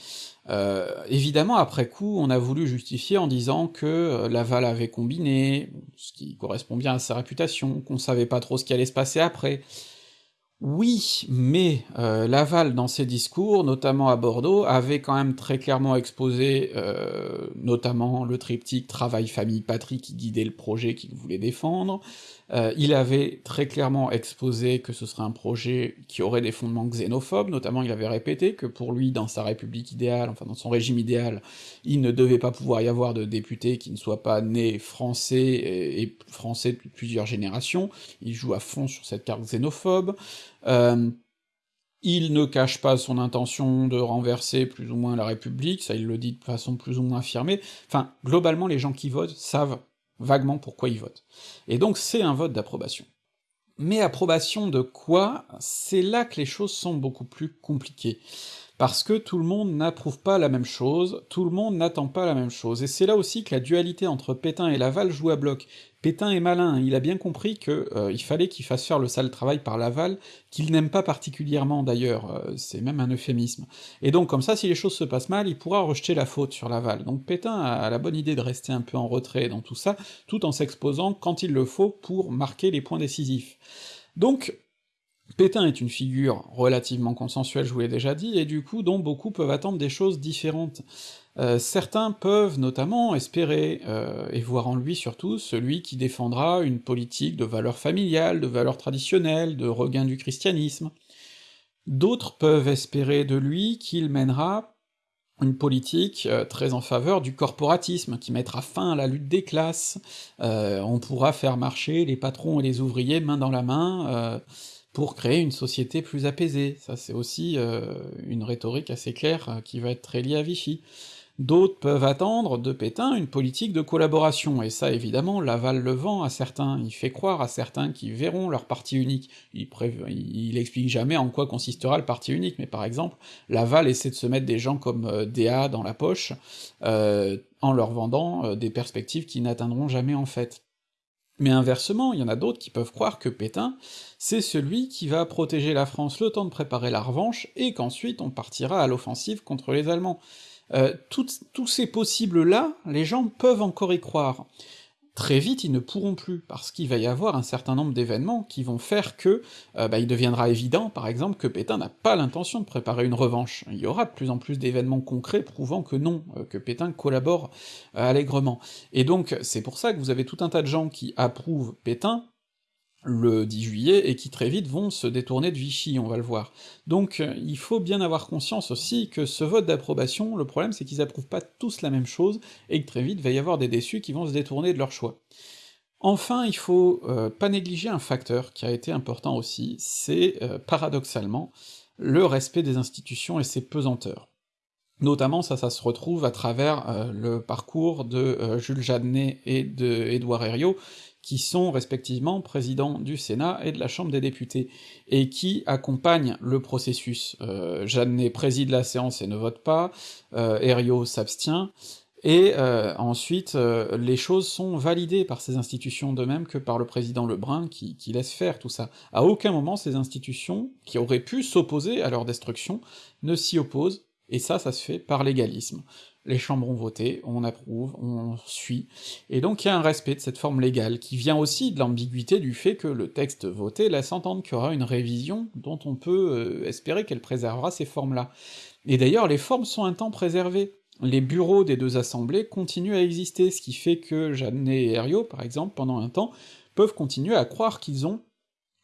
Euh, évidemment, après coup, on a voulu justifier en disant que euh, Laval avait combiné, ce qui correspond bien à sa réputation, qu'on savait pas trop ce qui allait se passer après. Oui, mais euh, Laval, dans ses discours, notamment à Bordeaux, avait quand même très clairement exposé notamment le triptyque travail, famille, patrie qui guidait le projet qu'il voulait défendre, euh, il avait très clairement exposé que ce serait un projet qui aurait des fondements xénophobes, notamment il avait répété que pour lui, dans sa république idéale, enfin dans son régime idéal, il ne devait pas pouvoir y avoir de députés qui ne soient pas nés français et, français depuis plusieurs générations, il joue à fond sur cette carte xénophobe, euh, il ne cache pas son intention de renverser plus ou moins la République, ça il le dit de façon plus ou moins affirmée, enfin, globalement les gens qui votent savent vaguement pourquoi ils votent. Et donc c'est un vote d'approbation. Mais approbation de quoi? C'est là que les choses sont beaucoup plus compliquées parce que tout le monde n'approuve pas la même chose, tout le monde n'attend pas la même chose, et c'est là aussi que la dualité entre Pétain et Laval joue à bloc. Pétain est malin, il a bien compris que euh, fallait qu'il fasse faire le sale travail par Laval, qu'il n'aime pas particulièrement d'ailleurs, euh, c'est même un euphémisme. Et donc comme ça, si les choses se passent mal, il pourra rejeter la faute sur Laval. Donc Pétain a la bonne idée de rester un peu en retrait dans tout ça, tout en s'exposant quand il le faut pour marquer les points décisifs. Donc Pétain est une figure relativement consensuelle, je vous l'ai déjà dit, et du coup dont beaucoup peuvent attendre des choses différentes. Euh, certains peuvent notamment espérer, euh, et voir en lui surtout, celui qui défendra une politique de valeurs familiales, de valeurs traditionnelles, de regain du christianisme. D'autres peuvent espérer de lui qu'il mènera une politique euh, très en faveur du corporatisme, qui mettra fin à la lutte des classes, on pourra faire marcher les patrons et les ouvriers main dans la main, pour créer une société plus apaisée. Ça c'est aussi une rhétorique assez claire qui va être très liée à Vichy. D'autres peuvent attendre de Pétain une politique de collaboration, et ça évidemment Laval le vend à certains, il fait croire à certains qui verront leur parti unique, il, explique jamais en quoi consistera le parti unique, mais par exemple, Laval essaie de se mettre des gens comme euh, DA dans la poche, euh, en leur vendant euh, des perspectives qui n'atteindront jamais en fait. Mais inversement, il y en a d'autres qui peuvent croire que Pétain, c'est celui qui va protéger la France le temps de préparer la revanche, et qu'ensuite on partira à l'offensive contre les Allemands. Euh, tous ces possibles-là, les gens peuvent encore y croire. Très vite, ils ne pourront plus, parce qu'il va y avoir un certain nombre d'événements qui vont faire que euh, bah, il deviendra évident, par exemple, que Pétain n'a pas l'intention de préparer une revanche. Il y aura de plus en plus d'événements concrets prouvant que non, euh, que Pétain collabore allègrement. Et donc, c'est pour ça que vous avez tout un tas de gens qui approuvent Pétain, le 10 juillet, et qui très vite vont se détourner de Vichy, on va le voir. Donc euh, il faut bien avoir conscience aussi que ce vote d'approbation, le problème c'est qu'ils approuvent pas tous la même chose, et que très vite va y avoir des déçus qui vont se détourner de leur choix. Enfin, il faut euh, pas négliger un facteur qui a été important aussi, c'est euh, paradoxalement le respect des institutions et ses pesanteurs. Notamment, ça, ça se retrouve à travers le parcours de Jules Jadnet et de Édouard Herriot, qui sont respectivement présidents du Sénat et de la Chambre des députés, et qui accompagnent le processus. Euh, Jeannet préside la séance et ne vote pas, euh, s'abstient, et euh, ensuite euh, les choses sont validées par ces institutions de même que par le président Lebrun qui laisse faire tout ça. À aucun moment ces institutions, qui auraient pu s'opposer à leur destruction, ne s'y opposent, et ça, ça se fait par l'égalisme les chambres ont voté, on approuve, on suit, et donc il y a un respect de cette forme légale, qui vient aussi de l'ambiguïté du fait que le texte voté laisse entendre qu'il y aura une révision dont on peut euh, espérer qu'elle préservera ces formes-là. Et d'ailleurs, les formes sont un temps préservées. Les bureaux des deux assemblées continuent à exister, ce qui fait que Jeannet et Herriot, par exemple, pendant un temps, peuvent continuer à croire qu'ils ont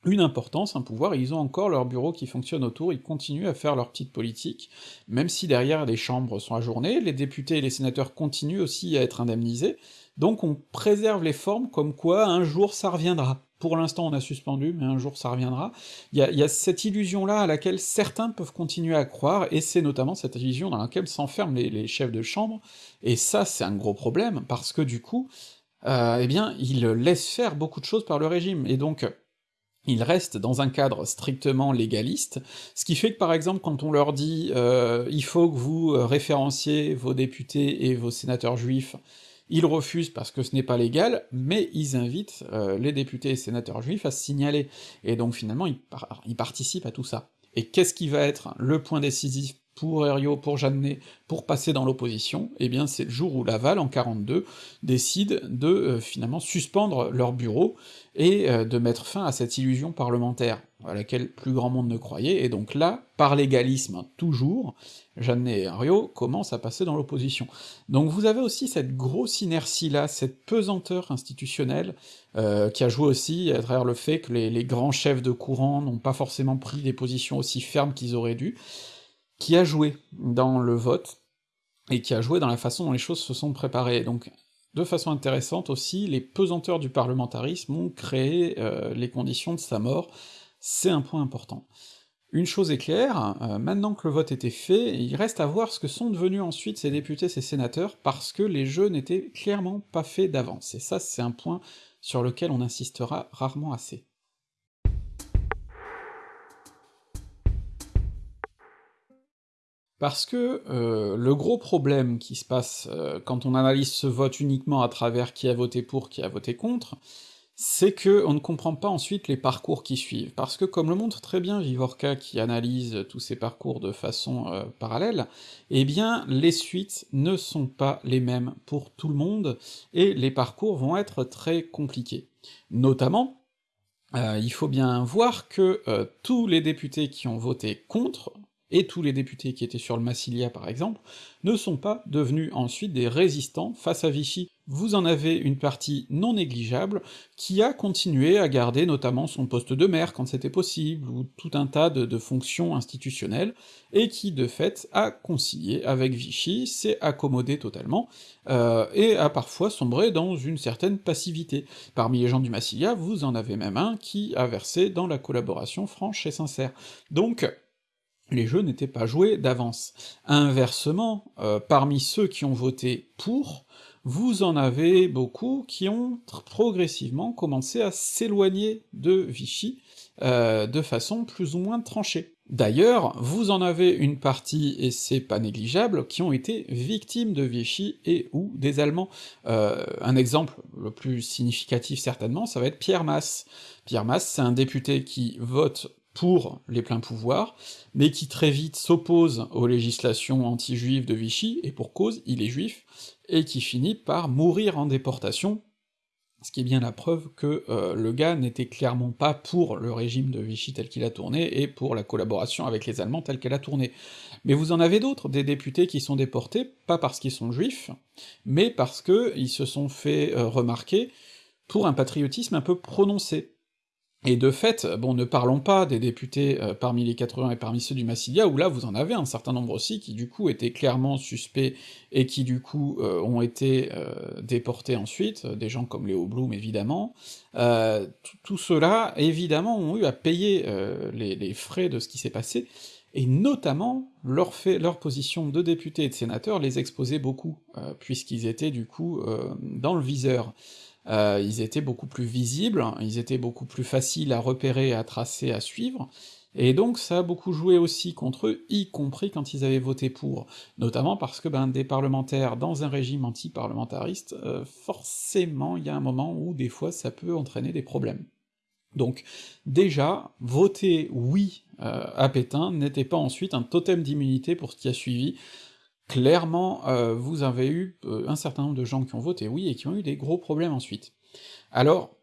une importance, un pouvoir, ils ont encore leur bureau qui fonctionne autour, ils continuent à faire leur petite politique, même si derrière les chambres sont ajournées, les députés et les sénateurs continuent aussi à être indemnisés, donc on préserve les formes comme quoi un jour ça reviendra. Pour l'instant on a suspendu, mais un jour ça reviendra. Il y a, cette illusion-là à laquelle certains peuvent continuer à croire, et c'est notamment cette illusion dans laquelle s'enferment les, chefs de chambre, et ça c'est un gros problème, parce que du coup, euh, eh bien, ils laissent faire beaucoup de choses par le régime, et donc ils restent dans un cadre strictement légaliste, ce qui fait que par exemple quand on leur dit euh, il faut que vous euh, référenciez vos députés et vos sénateurs juifs, ils refusent parce que ce n'est pas légal, mais ils invitent euh, les députés et sénateurs juifs à se signaler, et donc finalement ils, ils participent à tout ça. Et qu'est-ce qui va être le point décisif pour Herriot, pour Jeannet, pour passer dans l'opposition, eh bien c'est le jour où Laval, en 42, décide de euh, finalement suspendre leur bureau et euh, de mettre fin à cette illusion parlementaire, à laquelle plus grand monde ne croyait, et donc là, par l'égalisme toujours, Jeannet et Herriot commencent à passer dans l'opposition. Donc vous avez aussi cette grosse inertie-là, cette pesanteur institutionnelle, euh, qui a joué aussi à travers le fait que les grands chefs de courant n'ont pas forcément pris des positions aussi fermes qu'ils auraient dû, qui a joué dans le vote, et qui a joué dans la façon dont les choses se sont préparées. Donc, de façon intéressante aussi, les pesanteurs du parlementarisme ont créé euh, les conditions de sa mort, c'est un point important. Une chose est claire, euh, maintenant que le vote était fait, il reste à voir ce que sont devenus ensuite ces députés, ces sénateurs, parce que les jeux n'étaient clairement pas faits d'avance, et ça c'est un point sur lequel on insistera rarement assez. Parce que euh, le gros problème qui se passe euh, quand on analyse ce vote uniquement à travers qui a voté pour, qui a voté contre, c'est que on ne comprend pas ensuite les parcours qui suivent, parce que comme le montre très bien Vivorca qui analyse tous ces parcours de façon euh, parallèle, eh bien les suites ne sont pas les mêmes pour tout le monde, et les parcours vont être très compliqués. Notamment Heu, il faut bien voir que, heu, tous les députés qui ont voté contre, et tous les députés qui étaient sur le Massilia par exemple, ne sont pas devenus ensuite des résistants face à Vichy. Vous en avez une partie non négligeable qui a continué à garder notamment son poste de maire quand c'était possible, ou tout un tas de fonctions institutionnelles, et qui de fait a concilié avec Vichy, s'est accommodé totalement, heu, et a parfois sombré dans une certaine passivité. Parmi les gens du Massilia, vous en avez même un qui a versé dans la collaboration franche et sincère. Donc les jeux n'étaient pas joués d'avance. Inversement, heu, parmi ceux qui ont voté pour, vous en avez beaucoup qui ont progressivement commencé à s'éloigner de Vichy, heu, de façon plus ou moins tranchée. D'ailleurs, vous en avez une partie, et c'est pas négligeable, qui ont été victimes de Vichy et ou des Allemands. Heu, un exemple le plus significatif certainement, ça va être Pierre Masse. Pierre Masse, c'est un député qui vote pour les pleins pouvoirs, mais qui très vite s'oppose aux législations anti-juives de Vichy, et pour cause, il est juif, et qui finit par mourir en déportation, ce qui est bien la preuve que, heu, le gars n'était clairement pas pour le régime de Vichy tel qu'il a tourné, et pour la collaboration avec les Allemands telle qu'elle a tourné. Mais vous en avez d'autres, des députés qui sont déportés, pas parce qu'ils sont juifs, mais parce qu'ils se sont fait, heu, remarquer pour un patriotisme un peu prononcé. Et de fait, bon ne parlons pas des députés, heu, parmi les 80 et parmi ceux du Massilia, où là vous en avez un certain nombre aussi qui du coup étaient clairement suspects, et qui du coup, heu, ont été, heu, déportés ensuite, des gens comme Léo Blum évidemment. Tout ceux-là, évidemment, ont eu à payer, les frais de ce qui s'est passé, et notamment leur leur position de députés et de sénateurs les exposait beaucoup, puisqu'ils étaient du coup, dans le viseur. Heu, ils étaient beaucoup plus visibles, ils étaient beaucoup plus faciles à repérer, à tracer, à suivre, et donc ça a beaucoup joué aussi contre eux, y compris quand ils avaient voté pour. Notamment parce que, ben, des parlementaires dans un régime anti-parlementariste, heu, forcément il y a un moment où des fois ça peut entraîner des problèmes. Donc déjà, voter «oui» heu, à Pétain n'était pas ensuite un totem d'immunité pour ce qui a suivi, clairement, heu, vous avez eu, heu, un certain nombre de gens qui ont voté «oui» et qui ont eu des gros problèmes ensuite. Alors,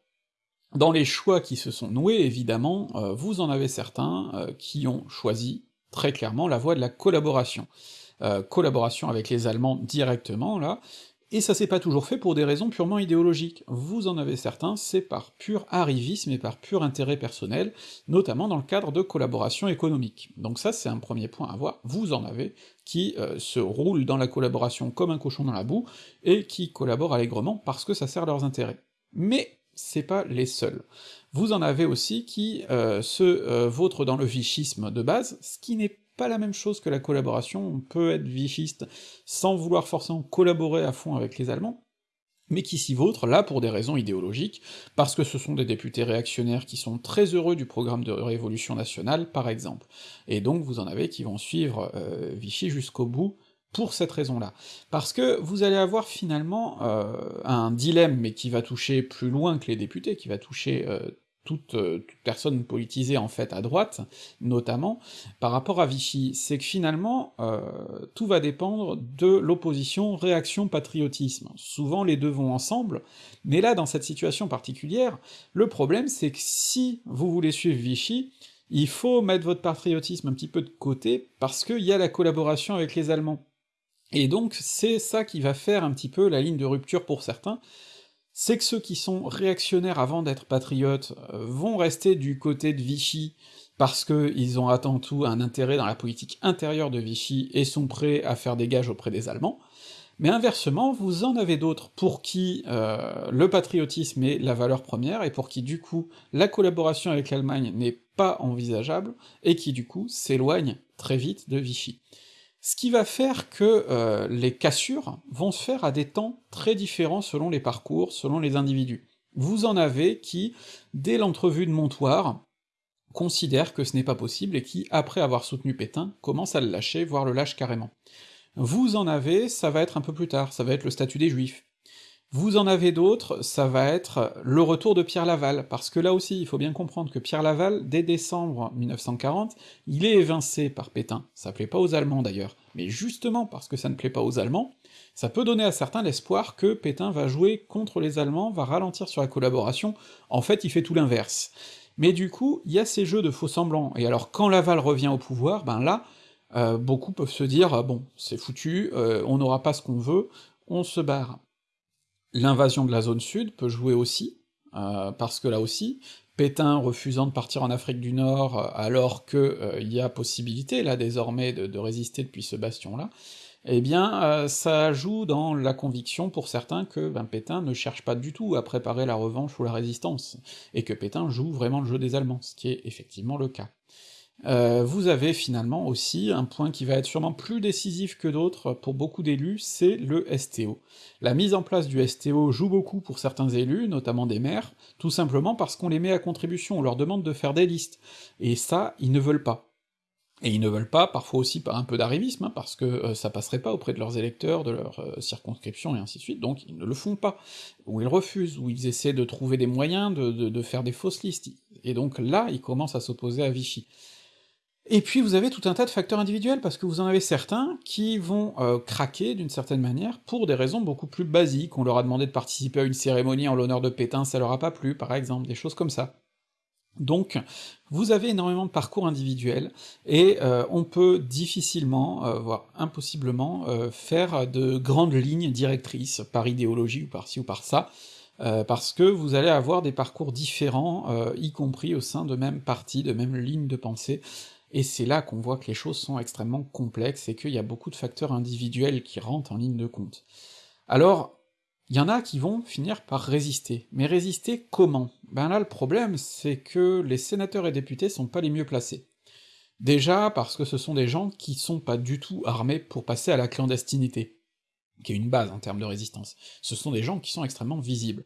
dans les choix qui se sont noués, évidemment, heu, vous en avez certains, qui ont choisi, très clairement, la voie de la collaboration. Collaboration avec les Allemands directement là, et ça s'est pas toujours fait pour des raisons purement idéologiques. Vous en avez certains, c'est par pur arrivisme et par pur intérêt personnel, notamment dans le cadre de collaborations économiques. Donc ça c'est un premier point à voir, vous en avez qui, heu, se roulent dans la collaboration comme un cochon dans la boue, et qui collaborent allègrement parce que ça sert leurs intérêts. Mais c'est pas les seuls. Vous en avez aussi qui, heu, se, heu, vautrent dans le vichisme de base, ce qui n'est pas la même chose que la collaboration, on peut être vichiste sans vouloir forcément collaborer à fond avec les Allemands, mais qui s'y vautrent, là pour des raisons idéologiques, parce que ce sont des députés réactionnaires qui sont très heureux du programme de révolution nationale, par exemple. Et donc vous en avez qui vont suivre, heu, Vichy jusqu'au bout, pour cette raison-là. Parce que vous allez avoir finalement, heu, un dilemme, mais qui va toucher plus loin que les députés, qui va toucher, heu, toute, heu, toute personne politisée en fait à droite, notamment, par rapport à Vichy. C'est que finalement, heu, tout va dépendre de l'opposition réaction-patriotisme. Souvent les deux vont ensemble, mais là dans cette situation particulière, le problème c'est que si vous voulez suivre Vichy, il faut mettre votre patriotisme un petit peu de côté, parce qu'il y a la collaboration avec les Allemands. Et donc c'est ça qui va faire un petit peu la ligne de rupture pour certains, c'est que ceux qui sont réactionnaires avant d'être patriotes, heu, vont rester du côté de Vichy, parce qu'ils ont avant tout un intérêt dans la politique intérieure de Vichy, et sont prêts à faire des gages auprès des Allemands, mais inversement, vous en avez d'autres pour qui, heu, le patriotisme est la valeur première, et pour qui du coup, la collaboration avec l'Allemagne n'est pas envisageable, et qui du coup s'éloignent très vite de Vichy. Ce qui va faire que, heu, les cassures vont se faire à des temps très différents selon les parcours, selon les individus. Vous en avez qui, dès l'entrevue de Montoire, considèrent que ce n'est pas possible et qui, après avoir soutenu Pétain, commencent à le lâcher, voire le lâchent carrément. Vous en avez, ça va être un peu plus tard, ça va être le statut des Juifs. Vous en avez d'autres, ça va être le retour de Pierre Laval, parce que là aussi, il faut bien comprendre que Pierre Laval, dès décembre 1940, il est évincé par Pétain, ça plaît pas aux Allemands d'ailleurs, mais justement parce que ça ne plaît pas aux Allemands, ça peut donner à certains l'espoir que Pétain va jouer contre les Allemands, va ralentir sur la collaboration, en fait il fait tout l'inverse. Mais du coup, il y a ces jeux de faux-semblants, et alors quand Laval revient au pouvoir, ben là, euh, beaucoup peuvent se dire ah bon, c'est foutu, euh, on n'aura pas ce qu'on veut, on se barre. L'invasion de la zone sud peut jouer aussi, euh, parce que là aussi, Pétain refusant de partir en Afrique du Nord alors que il y a possibilité là désormais de, résister depuis ce bastion-là, eh bien euh, ça joue dans la conviction pour certains que ben, Pétain ne cherche pas du tout à préparer la revanche ou la résistance, et que Pétain joue vraiment le jeu des Allemands, ce qui est effectivement le cas. Euh, vous avez finalement aussi un point qui va être sûrement plus décisif que d'autres pour beaucoup d'élus, c'est le STO. La mise en place du STO joue beaucoup pour certains élus, notamment des maires, tout simplement parce qu'on les met à contribution, on leur demande de faire des listes, et ça, ils ne veulent pas. Et ils ne veulent pas, parfois aussi par un peu d'arrivisme, hein, parce que euh, ça passerait pas auprès de leurs électeurs, de leur euh, circonscription, et ainsi de suite, donc ils ne le font pas, ou ils refusent, ou ils essaient de trouver des moyens de, de, faire des fausses listes, et donc là, ils commencent à s'opposer à Vichy. Et puis vous avez tout un tas de facteurs individuels, parce que vous en avez certains qui vont euh, craquer d'une certaine manière pour des raisons beaucoup plus basiques, on leur a demandé de participer à une cérémonie en l'honneur de Pétain, ça leur a pas plu, par exemple, des choses comme ça. Donc, vous avez énormément de parcours individuels, et euh, on peut difficilement, euh, voire impossiblement, faire de grandes lignes directrices, par idéologie ou par ci ou par ça, parce que vous allez avoir des parcours différents, y compris au sein de même partis, de même lignes de pensée, et c'est là qu'on voit que les choses sont extrêmement complexes, et qu'il y a beaucoup de facteurs individuels qui rentrent en ligne de compte. Alors, il y en a qui vont finir par résister. Mais résister comment? Ben là, le problème, c'est que les sénateurs et députés sont pas les mieux placés. Déjà parce que ce sont des gens qui sont pas du tout armés pour passer à la clandestinité, qui est une base en termes de résistance. Ce sont des gens qui sont extrêmement visibles.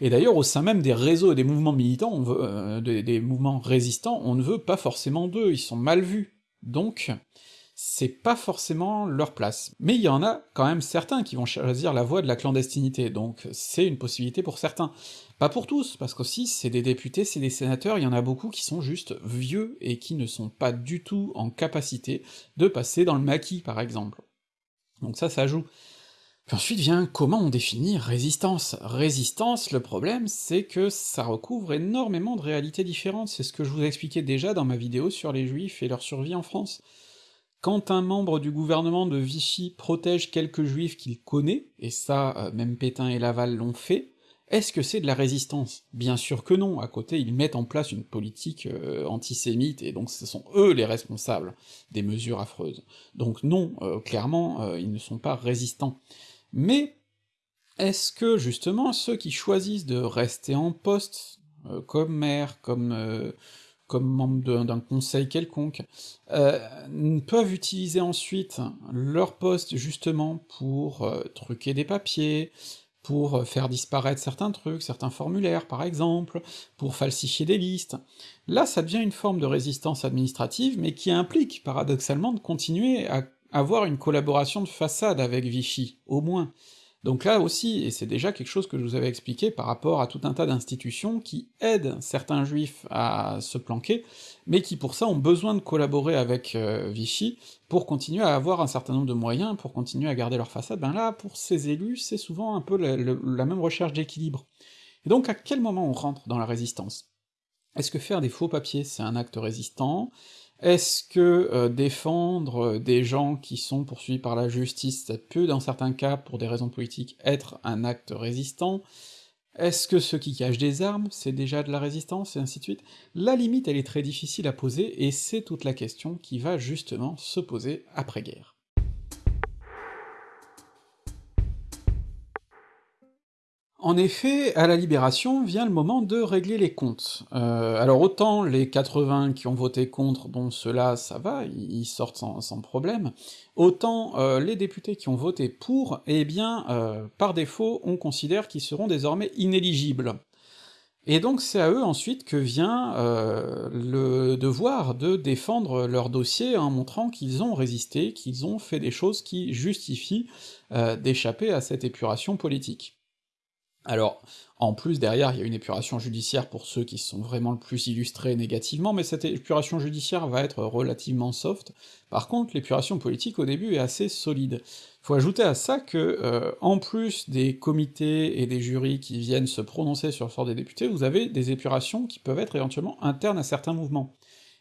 Et d'ailleurs, au sein même des réseaux et des mouvements militants, on veut, euh, des mouvements résistants, on ne veut pas forcément d'eux, ils sont mal vus. Donc, c'est pas forcément leur place. Mais il y en a quand même certains qui vont choisir la voie de la clandestinité, donc c'est une possibilité pour certains. Pas pour tous, parce qu'aussi c'est des députés, c'est des sénateurs, il y en a beaucoup qui sont juste vieux et qui ne sont pas du tout en capacité de passer dans le maquis, par exemple. Donc ça, ça joue. Ensuite vient comment on définit résistance. Résistance, le problème, c'est que ça recouvre énormément de réalités différentes, c'est ce que je vous expliquais déjà dans ma vidéo sur les juifs et leur survie en France. Quand un membre du gouvernement de Vichy protège quelques juifs qu'il connaît, et ça, euh, même Pétain et Laval l'ont fait, est-ce que c'est de la résistance? Bien sûr que non, à côté ils mettent en place une politique euh, antisémite, et donc ce sont eux les responsables des mesures affreuses. Donc non, euh, clairement, ils ne sont pas résistants. Mais est-ce que justement ceux qui choisissent de rester en poste, comme maire, comme comme membre d'un conseil quelconque, euh, peuvent utiliser ensuite leur poste justement pour euh, truquer des papiers, pour euh, faire disparaître certains trucs, certains formulaires par exemple, pour falsifier des listes? Là ça devient une forme de résistance administrative, mais qui implique paradoxalement de continuer à avoir une collaboration de façade avec Vichy, au moins. Donc là aussi, et c'est déjà quelque chose que je vous avais expliqué par rapport à tout un tas d'institutions qui aident certains juifs à se planquer, mais qui pour ça ont besoin de collaborer avec euh, Vichy pour continuer à avoir un certain nombre de moyens, pour continuer à garder leur façade, ben là, pour ces élus, c'est souvent un peu la, la même recherche d'équilibre. Et donc à quel moment on rentre dans la résistance? Est-ce que faire des faux papiers, c'est un acte résistant? Est-ce que euh, défendre euh, des gens qui sont poursuivis par la justice, ça peut, dans certains cas, pour des raisons politiques, être un acte résistant? Est-ce que ceux qui cachent des armes, c'est déjà de la résistance, et ainsi de suite? La limite, elle est très difficile à poser, et c'est toute la question qui va justement se poser après-guerre. En effet, à la Libération vient le moment de régler les comptes. Euh, alors autant les 80 qui ont voté contre, bon ceux-là ça va, ils sortent sans, problème, autant euh, les députés qui ont voté pour, eh bien, euh, par défaut, on considère qu'ils seront désormais inéligibles. Et donc c'est à eux ensuite que vient le devoir de défendre leur dossier en montrant qu'ils ont résisté, qu'ils ont fait des choses qui justifient d'échapper à cette épuration politique. Alors, en plus, derrière, il y a une épuration judiciaire pour ceux qui sont vraiment le plus illustrés négativement, mais cette épuration judiciaire va être relativement soft. Par contre, l'épuration politique au début est assez solide. Faut ajouter à ça que, euh, en plus des comités et des jurys qui viennent se prononcer sur le sort des députés, vous avez des épurations qui peuvent être éventuellement internes à certains mouvements.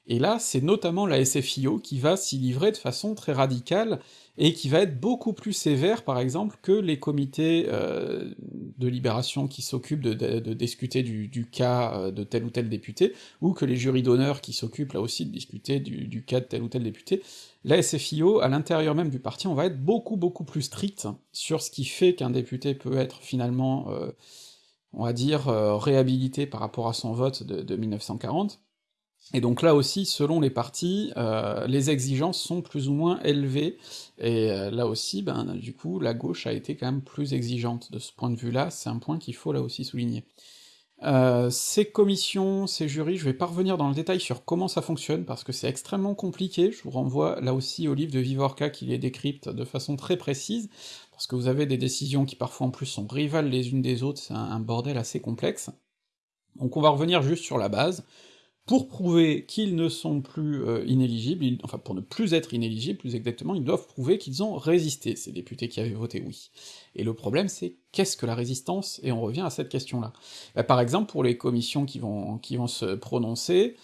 Et là, c'est notamment la SFIO qui va s'y livrer de façon très radicale, et qui va être beaucoup plus sévère, par exemple, que les comités euh, de libération qui s'occupent de, discuter du, cas euh, de tel ou tel député, ou que les jurys d'honneur qui s'occupent là aussi de discuter du, cas de tel ou tel député. La SFIO, à l'intérieur même du parti, on va être beaucoup beaucoup plus strict sur ce qui fait qu'un député peut être finalement, euh, on va dire, réhabilité par rapport à son vote de 1940, et donc là aussi, selon les partis, euh, les exigences sont plus ou moins élevées, et euh, là aussi, ben du coup, la gauche a été quand même plus exigeante de ce point de vue-là, c'est un point qu'il faut là aussi souligner. Euh, ces commissions, ces jurys, je vais pas revenir dans le détail sur comment ça fonctionne, parce que c'est extrêmement compliqué, je vous renvoie là aussi au livre de Vivorca qui les décrypte de façon très précise, parce que vous avez des décisions qui parfois en plus sont rivales les unes des autres, c'est un bordel assez complexe. Donc on va revenir juste sur la base, pour prouver qu'ils ne sont plus euh, inéligibles, enfin pour ne plus être inéligibles, plus exactement, ils doivent prouver qu'ils ont résisté, ces députés qui avaient voté oui. Et le problème c'est, qu'est-ce que la résistance Et on revient à cette question-là. Bah, par exemple, pour les commissions qui vont, se prononcer,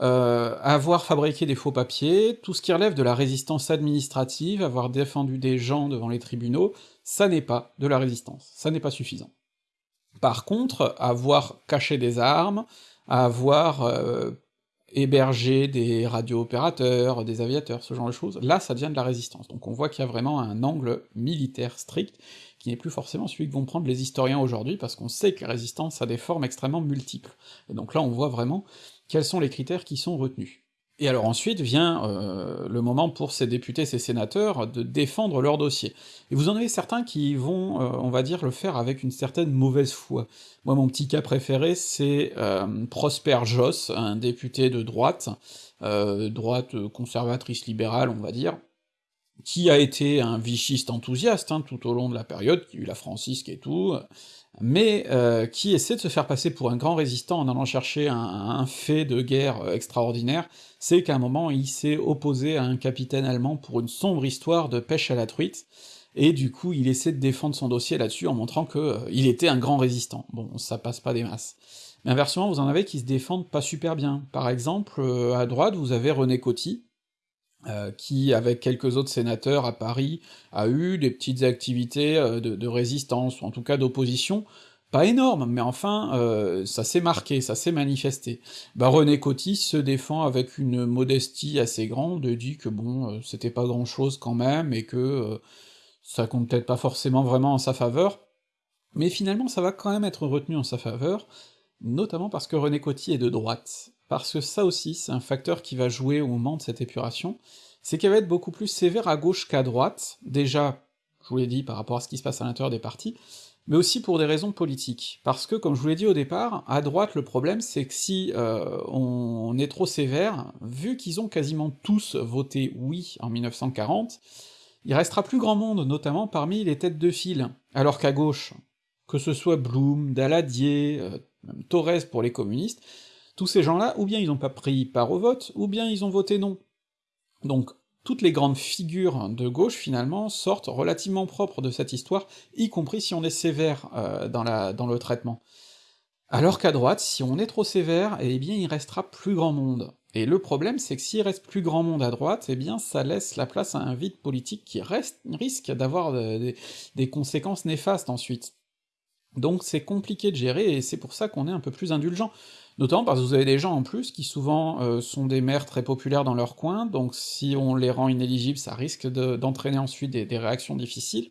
euh, avoir fabriqué des faux papiers, tout ce qui relève de la résistance administrative, avoir défendu des gens devant les tribunaux, ça n'est pas de la résistance, ça n'est pas suffisant. Par contre, avoir caché des armes, à avoir euh, hébergé des radio-opérateurs, des aviateurs, ce genre de choses, là ça devient de la résistance. Donc on voit qu'il y a vraiment un angle militaire strict, qui n'est plus forcément celui que vont prendre les historiens aujourd'hui, parce qu'on sait que la résistance a des formes extrêmement multiples. Et donc là on voit vraiment quels sont les critères qui sont retenus. Et alors ensuite vient euh, le moment pour ces députés, ces sénateurs, de défendre leur dossier. Et vous en avez certains qui vont, euh, on va dire, le faire avec une certaine mauvaise foi. Moi, mon petit cas préféré, c'est euh, Prosper Joss, un député de droite, droite conservatrice libérale, on va dire, qui a été un vichiste enthousiaste hein, tout au long de la période, qui a eu la francisque et tout, mais euh, qui essaie de se faire passer pour un grand résistant en allant chercher un, fait de guerre euh, extraordinaire, c'est qu'à un moment il s'est opposé à un capitaine allemand pour une sombre histoire de pêche à la truite, et du coup il essaie de défendre son dossier là-dessus en montrant que euh, il était un grand résistant. Bon, ça passe pas des masses. Mais inversement, vous en avez qui se défendent pas super bien. Par exemple, à droite, vous avez René Coty, euh, qui, avec quelques autres sénateurs à Paris, a eu des petites activités euh, de, résistance, ou en tout cas d'opposition, pas énormes, mais enfin, euh, ça s'est marqué, ça s'est manifesté. Bah René Coty se défend avec une modestie assez grande, et dit que bon, c'était pas grand-chose quand même, et que ça compte peut-être pas forcément vraiment en sa faveur, mais finalement ça va quand même être retenu en sa faveur, notamment parce que René Coty est de droite, parce que ça aussi, c'est un facteur qui va jouer au moment de cette épuration, c'est qu'elle va être beaucoup plus sévère à gauche qu'à droite, déjà, je vous l'ai dit, par rapport à ce qui se passe à l'intérieur des partis, mais aussi pour des raisons politiques. Parce que, comme je vous l'ai dit au départ, à droite, le problème, c'est que si euh, on est trop sévère, vu qu'ils ont quasiment tous voté oui en 1940, il restera plus grand monde, notamment parmi les têtes de file, alors qu'à gauche, que ce soit Blum, Daladier, euh, même Torres pour les communistes, tous ces gens-là, ou bien ils n'ont pas pris part au vote, ou bien ils ont voté non. Donc toutes les grandes figures de gauche, finalement, sortent relativement propres de cette histoire, y compris si on est sévère euh, dans, le traitement. Alors qu'à droite, si on est trop sévère, eh bien il restera plus grand monde. Et le problème, c'est que s'il reste plus grand monde à droite, eh bien ça laisse la place à un vide politique qui risque d'avoir des conséquences néfastes ensuite. Donc c'est compliqué de gérer, et c'est pour ça qu'on est un peu plus indulgent. Notamment parce que vous avez des gens en plus qui souvent euh, sont des maires très populaires dans leur coin, donc si on les rend inéligibles, ça risque d'entraîner ensuite des, réactions difficiles.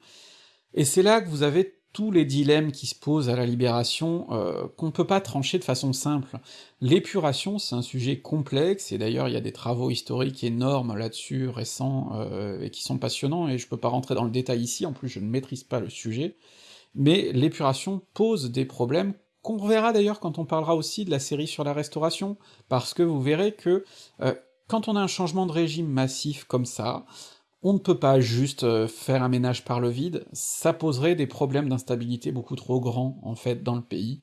Et c'est là que vous avez tous les dilemmes qui se posent à la libération, euh, qu'on peut pas trancher de façon simple. L'épuration, c'est un sujet complexe, et d'ailleurs il y a des travaux historiques énormes là-dessus, récents, euh, et qui sont passionnants, et je peux pas rentrer dans le détail ici, en plus je ne maîtrise pas le sujet, mais l'épuration pose des problèmes qu'on reverra d'ailleurs quand on parlera aussi de la série sur la restauration, parce que vous verrez que euh, quand on a un changement de régime massif comme ça, on ne peut pas juste euh, faire un ménage par le vide, ça poserait des problèmes d'instabilité beaucoup trop grands, en fait, dans le pays,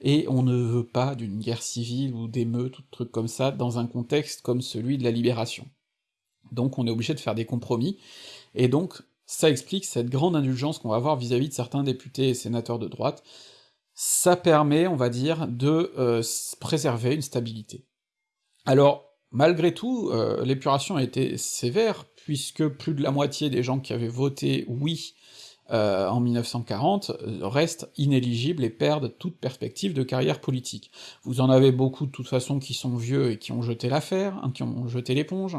et on ne veut pas d'une guerre civile ou d'émeutes ou de trucs comme ça dans un contexte comme celui de la Libération. Donc on est obligé de faire des compromis, et donc ça explique cette grande indulgence qu'on va avoir vis-à-vis de certains députés et sénateurs de droite, ça permet, on va dire, de euh, préserver une stabilité. Alors, malgré tout, euh, l'épuration a été sévère, puisque plus de la moitié des gens qui avaient voté oui euh, en 1940 restent inéligibles et perdent toute perspective de carrière politique. Vous en avez beaucoup de toute façon qui sont vieux et qui ont jeté l'affaire, hein, qui ont jeté l'éponge.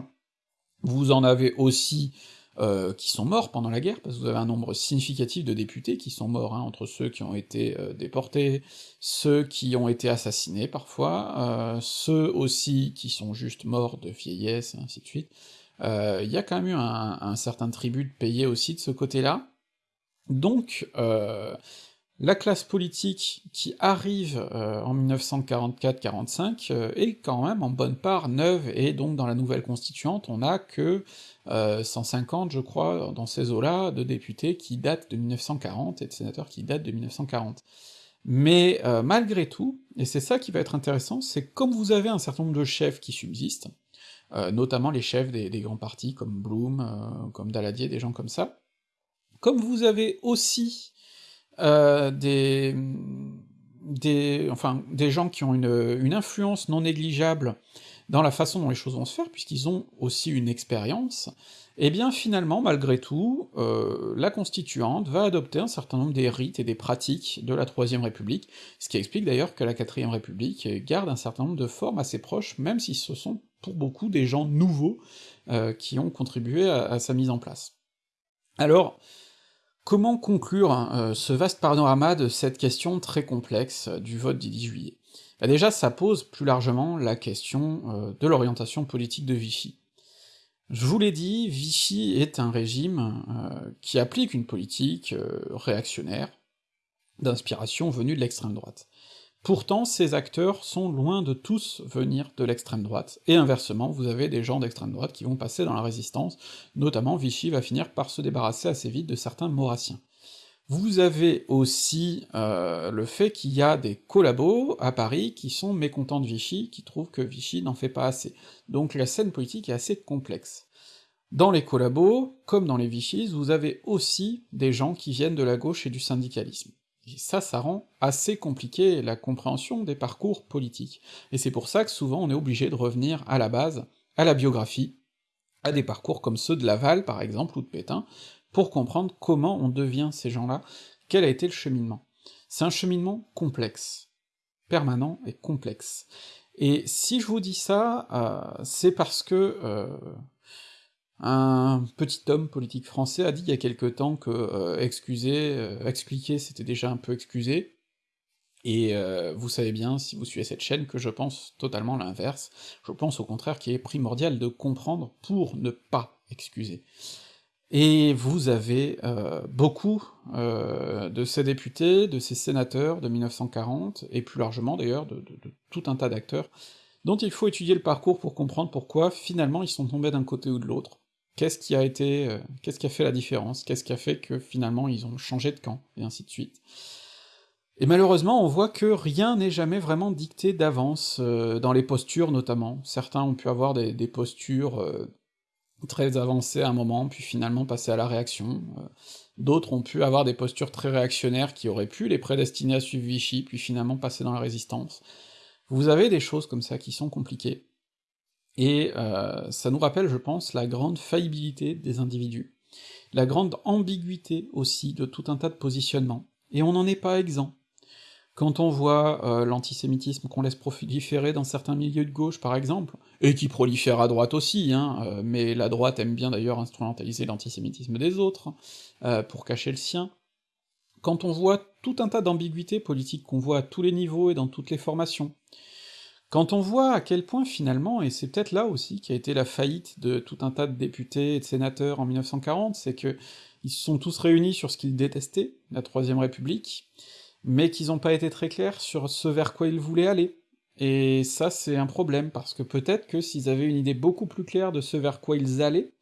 Vous en avez aussi euh, qui sont morts pendant la guerre, parce que vous avez un nombre significatif de députés qui sont morts, hein, entre ceux qui ont été euh, déportés, ceux qui ont été assassinés parfois, ceux aussi qui sont juste morts de vieillesse, et ainsi de suite. Il y a quand même eu un, certain tribut de payé aussi de ce côté-là, donc, euh, la classe politique qui arrive euh, en 1944-45 euh, est quand même en bonne part neuve, et donc dans la nouvelle constituante, on a que 150, je crois, dans ces eaux-là, de députés qui datent de 1940, et de sénateurs qui datent de 1940. Mais malgré tout, et c'est ça qui va être intéressant, c'est comme vous avez un certain nombre de chefs qui subsistent, notamment les chefs des, des, grands partis comme Blum, comme Daladier, des gens comme ça, comme vous avez aussi euh, des, des, enfin, des gens qui ont une, influence non négligeable dans la façon dont les choses vont se faire, puisqu'ils ont aussi une expérience, et eh bien finalement, malgré tout, euh, la Constituante va adopter un certain nombre des rites et des pratiques de la Troisième République, ce qui explique d'ailleurs que la Quatrième République garde un certain nombre de formes assez proches, même si ce sont pour beaucoup des gens nouveaux euh, qui ont contribué à sa mise en place. Alors, Comment conclure hein, euh, ce vaste panorama de cette question très complexe euh, du vote du 10 juillet? Bah Déjà, ça pose plus largement la question euh, de l'orientation politique de Vichy. Je vous l'ai dit, Vichy est un régime qui applique une politique réactionnaire, d'inspiration venue de l'extrême droite. Pourtant, ces acteurs sont loin de tous venir de l'extrême droite, et inversement, vous avez des gens d'extrême droite qui vont passer dans la résistance, notamment Vichy va finir par se débarrasser assez vite de certains maurassiens. Vous avez aussi euh, le fait qu'il y a des collabos à Paris qui sont mécontents de Vichy, qui trouvent que Vichy n'en fait pas assez. Donc la scène politique est assez complexe. Dans les collabos, comme dans les Vichys, vous avez aussi des gens qui viennent de la gauche et du syndicalisme. Ça, ça rend assez compliqué la compréhension des parcours politiques. Et c'est pour ça que souvent on est obligé de revenir à la base, à la biographie, à des parcours comme ceux de Laval, par exemple, ou de Pétain, pour comprendre comment on devient ces gens-là, quel a été le cheminement. C'est un cheminement complexe, permanent et complexe. Et si je vous dis ça, euh, c'est parce que euh, un petit homme politique français a dit il y a quelque temps que euh, excuser, euh, expliquer c'était déjà un peu excusé, et euh, vous savez bien, si vous suivez cette chaîne, que je pense totalement l'inverse, je pense au contraire qu'il est primordial de comprendre pour ne pas excuser. Et vous avez beaucoup de ces députés, de ces sénateurs de 1940, et plus largement d'ailleurs de tout un tas d'acteurs, dont il faut étudier le parcours pour comprendre pourquoi finalement ils sont tombés d'un côté ou de l'autre, Qu'est-ce qui a été, euh, qu'est-ce qui a fait la différence? Qu'est-ce qui a fait que finalement ils ont changé de camp? Et ainsi de suite. Et malheureusement, on voit que rien n'est jamais vraiment dicté d'avance, euh, dans les postures notamment. Certains ont pu avoir des, postures euh, très avancées à un moment, puis finalement passer à la réaction. D'autres ont pu avoir des postures très réactionnaires qui auraient pu les prédestiner à suivre Vichy, puis finalement passer dans la résistance. Vous avez des choses comme ça qui sont compliquées. Et euh, ça nous rappelle, je pense, la grande faillibilité des individus, la grande ambiguïté aussi de tout un tas de positionnements, et on n'en est pas exempt. Quand on voit euh, l'antisémitisme qu'on laisse proliférer dans certains milieux de gauche, par exemple, et qui prolifère à droite aussi, hein, euh, mais la droite aime bien d'ailleurs instrumentaliser l'antisémitisme des autres, pour cacher le sien, quand on voit tout un tas d'ambiguïtés politiques qu'on voit à tous les niveaux et dans toutes les formations, quand on voit à quel point finalement, et c'est peut-être là aussi qui a été la faillite de tout un tas de députés et de sénateurs en 1940, c'est que ils se sont tous réunis sur ce qu'ils détestaient, la Troisième République, mais qu'ils n'ont pas été très clairs sur ce vers quoi ils voulaient aller. Et ça c'est un problème, parce que peut-être que s'ils avaient une idée beaucoup plus claire de ce vers quoi ils allaient,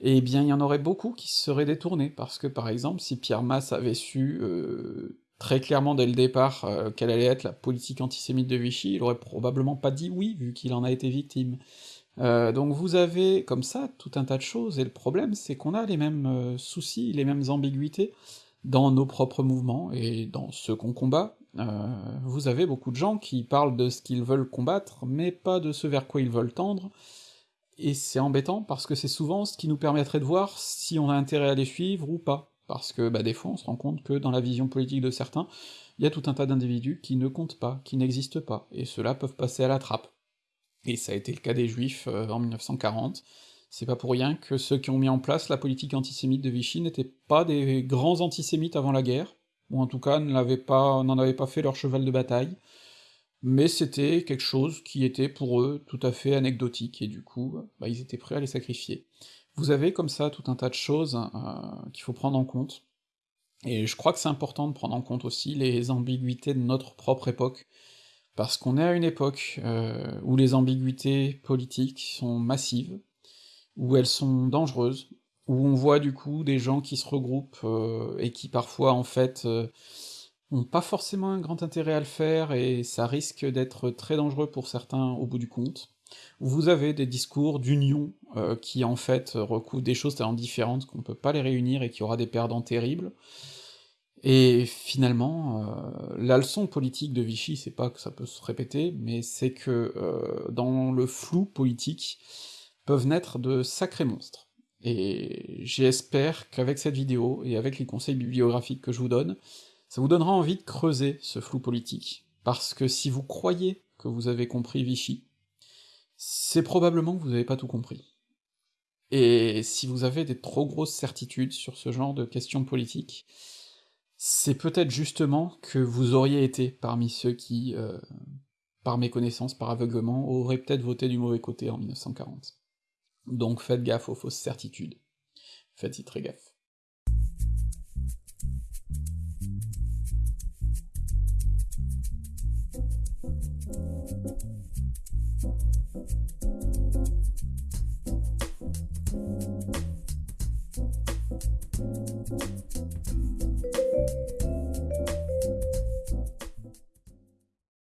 eh bien il y en aurait beaucoup qui se seraient détournés, parce que par exemple, si Pierre Masse avait su, heu, très clairement dès le départ, heu, quelle allait être la politique antisémite de Vichy, il aurait probablement pas dit oui, vu qu'il en a été victime. Heu, donc vous avez, comme ça, tout un tas de choses, et le problème c'est qu'on a les mêmes, heu, soucis, les mêmes ambiguïtés dans nos propres mouvements, et dans ceux qu'on combat, vous avez beaucoup de gens qui parlent de ce qu'ils veulent combattre, mais pas de ce vers quoi ils veulent tendre, et c'est embêtant parce que c'est souvent ce qui nous permettrait de voir si on a intérêt à les suivre ou pas, parce que, bah, des fois on se rend compte que dans la vision politique de certains, il y a tout un tas d'individus qui ne comptent pas, qui n'existent pas, et ceux-là peuvent passer à la trappe. Et ça a été le cas des Juifs euh, en 1940, c'est pas pour rien que ceux qui ont mis en place la politique antisémite de Vichy n'étaient pas des grands antisémites avant la guerre, ou en tout cas ne l'avaient pas n'en avaient pas fait leur cheval de bataille, mais c'était quelque chose qui était pour eux tout à fait anecdotique, et du coup, bah, ils étaient prêts à les sacrifier. Vous avez comme ça tout un tas de choses euh, qu'il faut prendre en compte, et je crois que c'est important de prendre en compte aussi les ambiguïtés de notre propre époque, parce qu'on est à une époque euh, où les ambiguïtés politiques sont massives, où elles sont dangereuses, où on voit du coup des gens qui se regroupent, euh, et qui parfois en fait euh, ont pas forcément un grand intérêt à le faire, et ça risque d'être très dangereux pour certains au bout du compte. Vous avez des discours d'union euh, qui en fait recouvrent des choses tellement différentes qu'on peut pas les réunir et qui aura des perdants terribles, et finalement, euh, la leçon politique de Vichy, c'est pas que ça peut se répéter, mais c'est que euh, dans le flou politique, peuvent naître de sacrés monstres. Et j'espère qu'avec cette vidéo, et avec les conseils bibliographiques que je vous donne, ça vous donnera envie de creuser ce flou politique, parce que si vous croyez que vous avez compris Vichy, c'est probablement que vous n'avez pas tout compris. Et si vous avez des trop grosses certitudes sur ce genre de questions politiques, c'est peut-être justement que vous auriez été parmi ceux qui, euh, par méconnaissance, par aveuglement, auraient peut-être voté du mauvais côté en 1940. Donc faites gaffe aux fausses certitudes. Faites-y très gaffe.